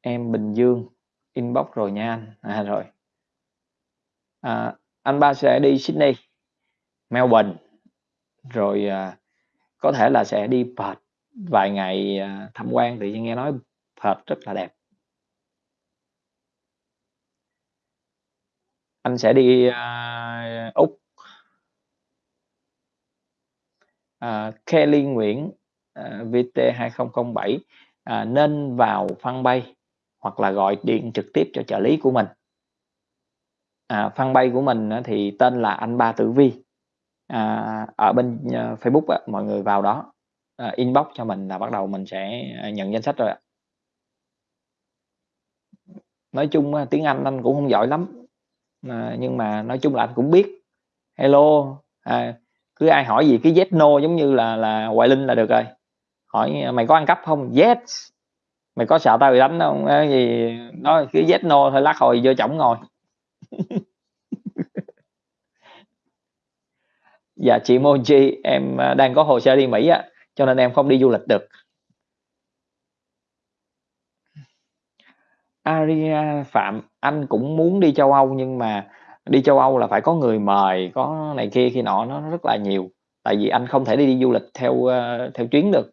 S2: Em Bình Dương inbox rồi nha anh. À rồi. À, anh ba sẽ đi Sydney Melbourne. Rồi à, có thể là sẽ đi Perth vài ngày à, tham quan. Thì nghe nói Perth rất là đẹp. Anh sẽ đi à, úc. À, Kelly Nguyễn à, VT 2007 à, nên vào fanpage hoặc là gọi điện trực tiếp cho trợ lý của mình. À, fanpage của mình thì tên là anh ba tử vi. À, ở bên ờ, Facebook á, mọi người vào đó à, inbox cho mình là bắt đầu mình sẽ ờ, nhận danh sách rồi ạ. Nói chung tiếng Anh anh cũng không giỏi lắm à, nhưng mà nói chung là anh cũng biết. Hello à, cứ ai hỏi gì cái yes no giống như là là Hoài Linh là được rồi. Hỏi mày có ăn cắp không? Yes mày có sợ tao bị đánh không? Cái gì? Nói cứ yes no thôi lắc hồi vô chổng ngồi. (laughs) Dạ chị Moji em à, đang có hồ sơ đi Mỹ á cho nên em không đi du lịch được. Aria Phạm anh cũng muốn đi châu Âu nhưng mà đi châu Âu là phải có người mời có này kia khi nọ nó rất là nhiều. Tại vì anh không thể đi, đi du lịch theo à, theo chuyến được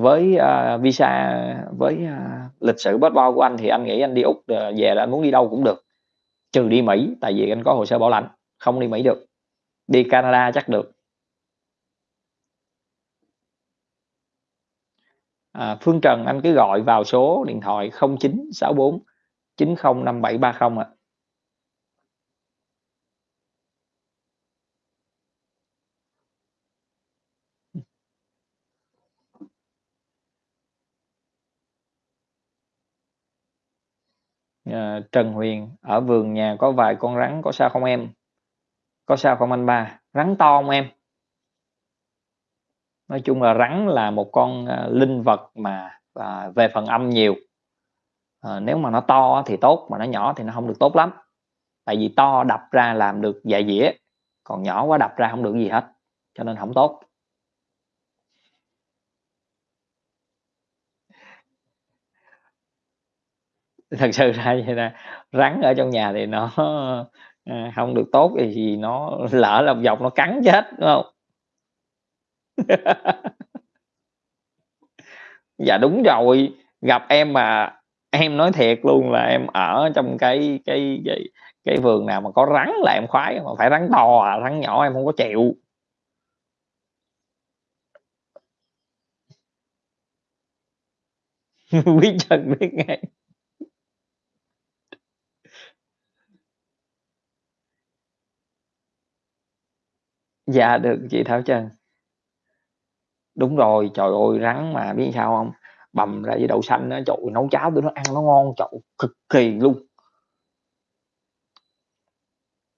S2: với uh, visa với uh, lịch sử passport của anh thì anh nghĩ anh đi úc à, về là anh muốn đi đâu cũng được. Trừ đi mỹ tại vì anh có hồ sơ bảo lãnh không đi mỹ được. Đi canada chắc được. À, Phương Trần anh cứ gọi vào số điện thoại 0964 905730 ạ. À, Ờ, Trần Huyền ở vườn nhà có vài con rắn có sao không em? Có sao không anh ba? Rắn to không em? nói chung là rắn là một con à, linh vật mà à, về phần âm nhiều à, nếu mà nó to thì tốt mà nó nhỏ thì nó không được tốt lắm tại vì to đập ra làm được dạ dĩa còn nhỏ quá đập ra không được gì hết cho nên không tốt thật sự ra vậy là rắn ở trong nhà thì nó à, không được tốt thì nó lỡ lòng dọc nó cắn chết đúng không (laughs) Dạ đúng rồi, gặp em mà em nói thiệt luôn là em ở trong cái cái cái cái vườn nào mà có rắn là em khoái, mà phải rắn to à, rắn nhỏ em không có chịu. (laughs) Biết chân biết ngay. Dạ được chị Thảo Trần. Đúng rồi, trời ơi, rắn mà biết sao hông? Bằm ra với đậu xanh á, trời ơi, nấu cháo tụi nó ăn nó ngon, trời cực kỳ luôn.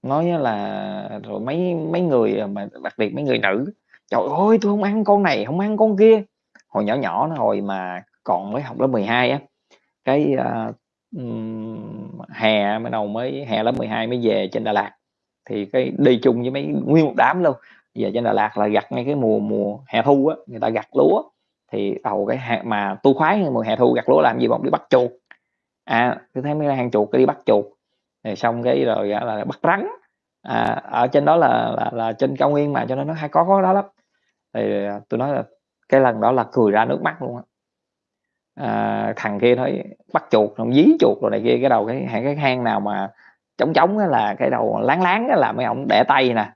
S2: Nói á là rồi mấy mấy người, à, mà đặc biệt mấy người nữ, "Trời ơi, tôi hông ăn con này, không ăn con kia." Hồi nhỏ nhỏ nó hồi mà còn mới học lớp 12 á, cái, a, ừm, hè bắt đầu mới hè lớp 12 mới về trên Đà Lạt, thì cái đi chung với mấy nguyên một đám luôn. Về trên Đà Lạt là gặt ngay cái mùa mùa hè thu á người ta gặt lúa. Thì đầu cái hạt mà tu khoái mùa hè thu gặt lúa làm gì bọn đi bắt chuột. À tôi thấy mấy hang chuột cái đi bắt chuột. Rồi xong cái rồi là bắt rắn. À, ở trên đó là là là trên cao nguyên mà cho nên nó hay có có đó lắm. Thì à, tôi nói là cái lần đó là cười ra nước mắt luôn á. À, thằng kia nói bắt chuột rồi dí chuột rồi này kia cái đầu cái cái hang nào mà trống trống là cái đầu láng láng là mấy ông để tay nè.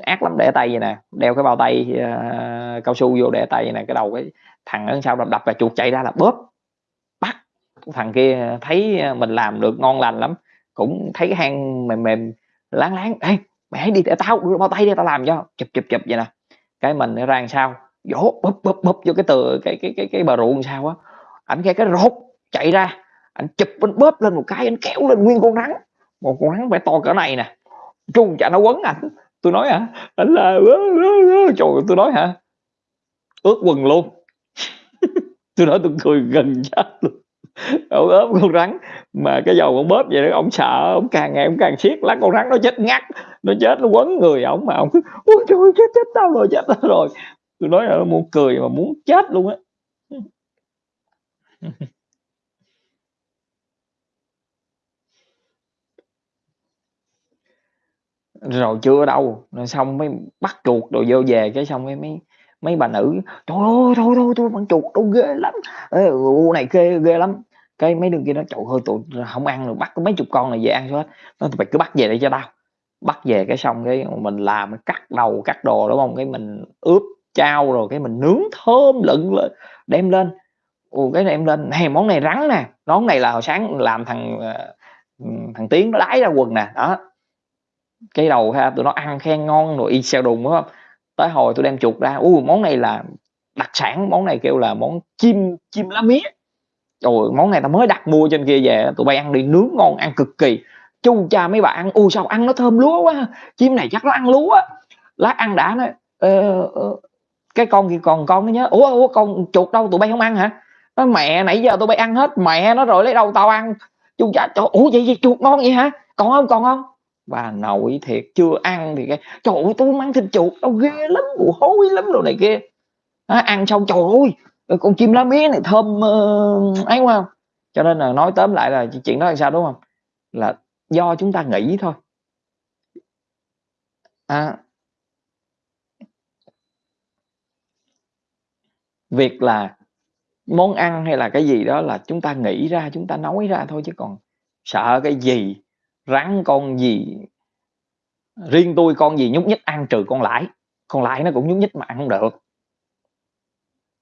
S2: Ác lắm để tay vậy nè. Đeo cái bao tay uh, cao su vô để tay nè. Cái đầu cái thằng ở sau đập đập và chuột chạy ra là bóp. Bắt thằng kia thấy ờ, mình làm được ngon lành lắm. Cũng thấy cái hang mềm mềm láng láng. Ê mày hãy đi để tao đưa bao tay đi tao làm cho. Chụp chụp chụp vậy nè. Cái mình nó ra sao vỗ bóp bóp bóp vô cái từ cái cái cái cái bờ ruộng sao á. Ảnh nghe cái rốt chạy ra. Anh chụp anh bóp lên một cái anh kéo lên nguyên con rắn một con rắn phải to cỡ này nè. Chung chả nó quấn ảnh tôi nói hả? Anh là trời, tôi nói hả? Ướt quần luôn. (laughs) Tôi nói tôi cười gần chết luôn. Ông ốm con rắn mà cái dầu con bóp vậy đó, ông sợ, ông càng ngày ông càng siết, lát con rắn nó chết ngắt, nó chết, nó quấn người ổng mà ông ôi, trời chết chết tao rồi, chết tao rồi. Tôi nói là nó muốn cười mà muốn chết luôn á. (laughs) rồi chưa đâu. Rồi xong mới bắt chuột rồi vô về cái xong mới mấy mấy bà nữ trời ơi thôi thôi tôi con chuột đâu ghê lắm. Ờ, Ê, này ghê ghê lắm. Cái mấy đứa kia nó trời ơi tụi không ăn được bắt có mấy chục con này về ăn hết. Nó mày cứ bắt về đây cho tao. Bắt về cái xong cái mình làm cắt đầu cắt đồ đúng không? Cái mình ướp chao rồi cái mình nướng thơm lựng lên đem lên. Ồ cái này em lên này món này rắn nè món này là hồi sáng làm thằng ờ, thằng tiến nó đái ra quần nè. Đó cái đầu ha tụi nó ăn khen ngon rồi y xèo đùng đúng không? Tới hồi tôi đem chuột ra u món này là đặc sản món này kêu là món chim chim lá mía. Rồi món này tao mới đặt mua trên kia về tụi bay ăn đi nướng ngon ăn cực kỳ. Chu cha mấy bạn ăn u sao ăn nó thơm lúa quá chim này chắc nó ăn lúa. Lát ăn đã nó, ờ, ờ, cái con kia còn con nó nhớ. Ủa, ủa con chuột đâu? Tụi bay không ăn hả? Nó mẹ nãy giờ tụi bay ăn hết mẹ nó rồi lấy đâu tao ăn? Chu cha trời ủa vậy, vậy chuột ngon vậy hả? Còn không còn không? Bà nội thiệt chưa ăn thì cái trời ơi tôi mang thịt chuột đâu ghê lắm mùi hôi lắm đồ này kia. À, ăn xong trời ơi con chim lá mía này thơm uh, ấy không? Cho nên là nói tóm lại là chuyện đó là sao đúng không? Là do chúng ta nghĩ thôi. À, việc là món ăn hay là cái gì đó là chúng ta nghĩ ra chúng ta nói ra thôi chứ còn sợ cái gì rắn con gì riêng tôi con gì nhúc nhích ăn trừ con lãi. Con lãi nó cũng nhúc nhích mà ăn không được.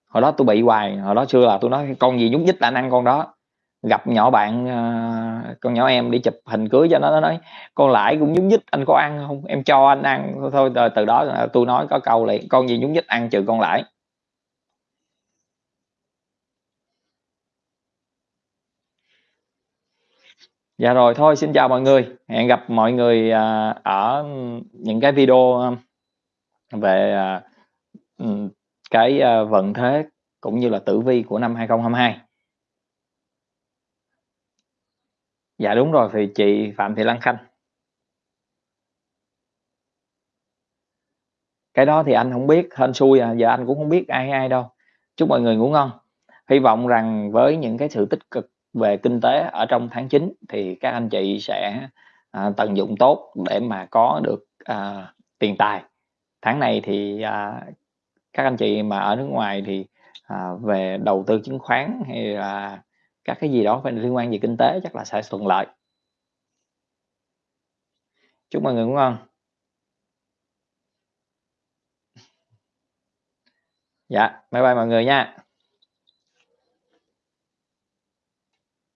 S2: Hồi đó tôi bị hoài hồi đó xưa là tôi nói con gì nhúc nhích là ăn con đó. Gặp nhỏ bạn ờ, con nhỏ em đi chụp hình cưới cho nó nó nói con lãi cũng nhúng nhích anh có ăn không? Em cho anh ăn. Thôi từ, từ đó tôi nói có câu liền con gì nhúng nhích ăn trừ con lãi. Dạ rồi thôi xin chào mọi người. Hẹn gặp mọi người à, ở những cái video à, về à, ừ, cái à, vận thế cũng như là tử vi của năm 2022. Dạ đúng rồi thì chị Phạm Thị Lan Khanh. Cái đó thì anh không biết, hên xui à, giờ anh cũng không biết ai ai đâu. Chúc mọi người ngủ ngon. Hy vọng rằng với những cái sự tích cực về kinh tế ở trong tháng 9 thì các anh chị sẽ à, tận dụng tốt để mà có được à, tiền tài. Tháng này thì à, các anh chị mà ở nước ngoài thì à, về đầu tư chứng khoán hay là các cái gì đó phải liên quan về kinh tế chắc là sẽ thuận lợi. Chúc mọi người ngủ ngon. Dạ bye bye mọi người nha.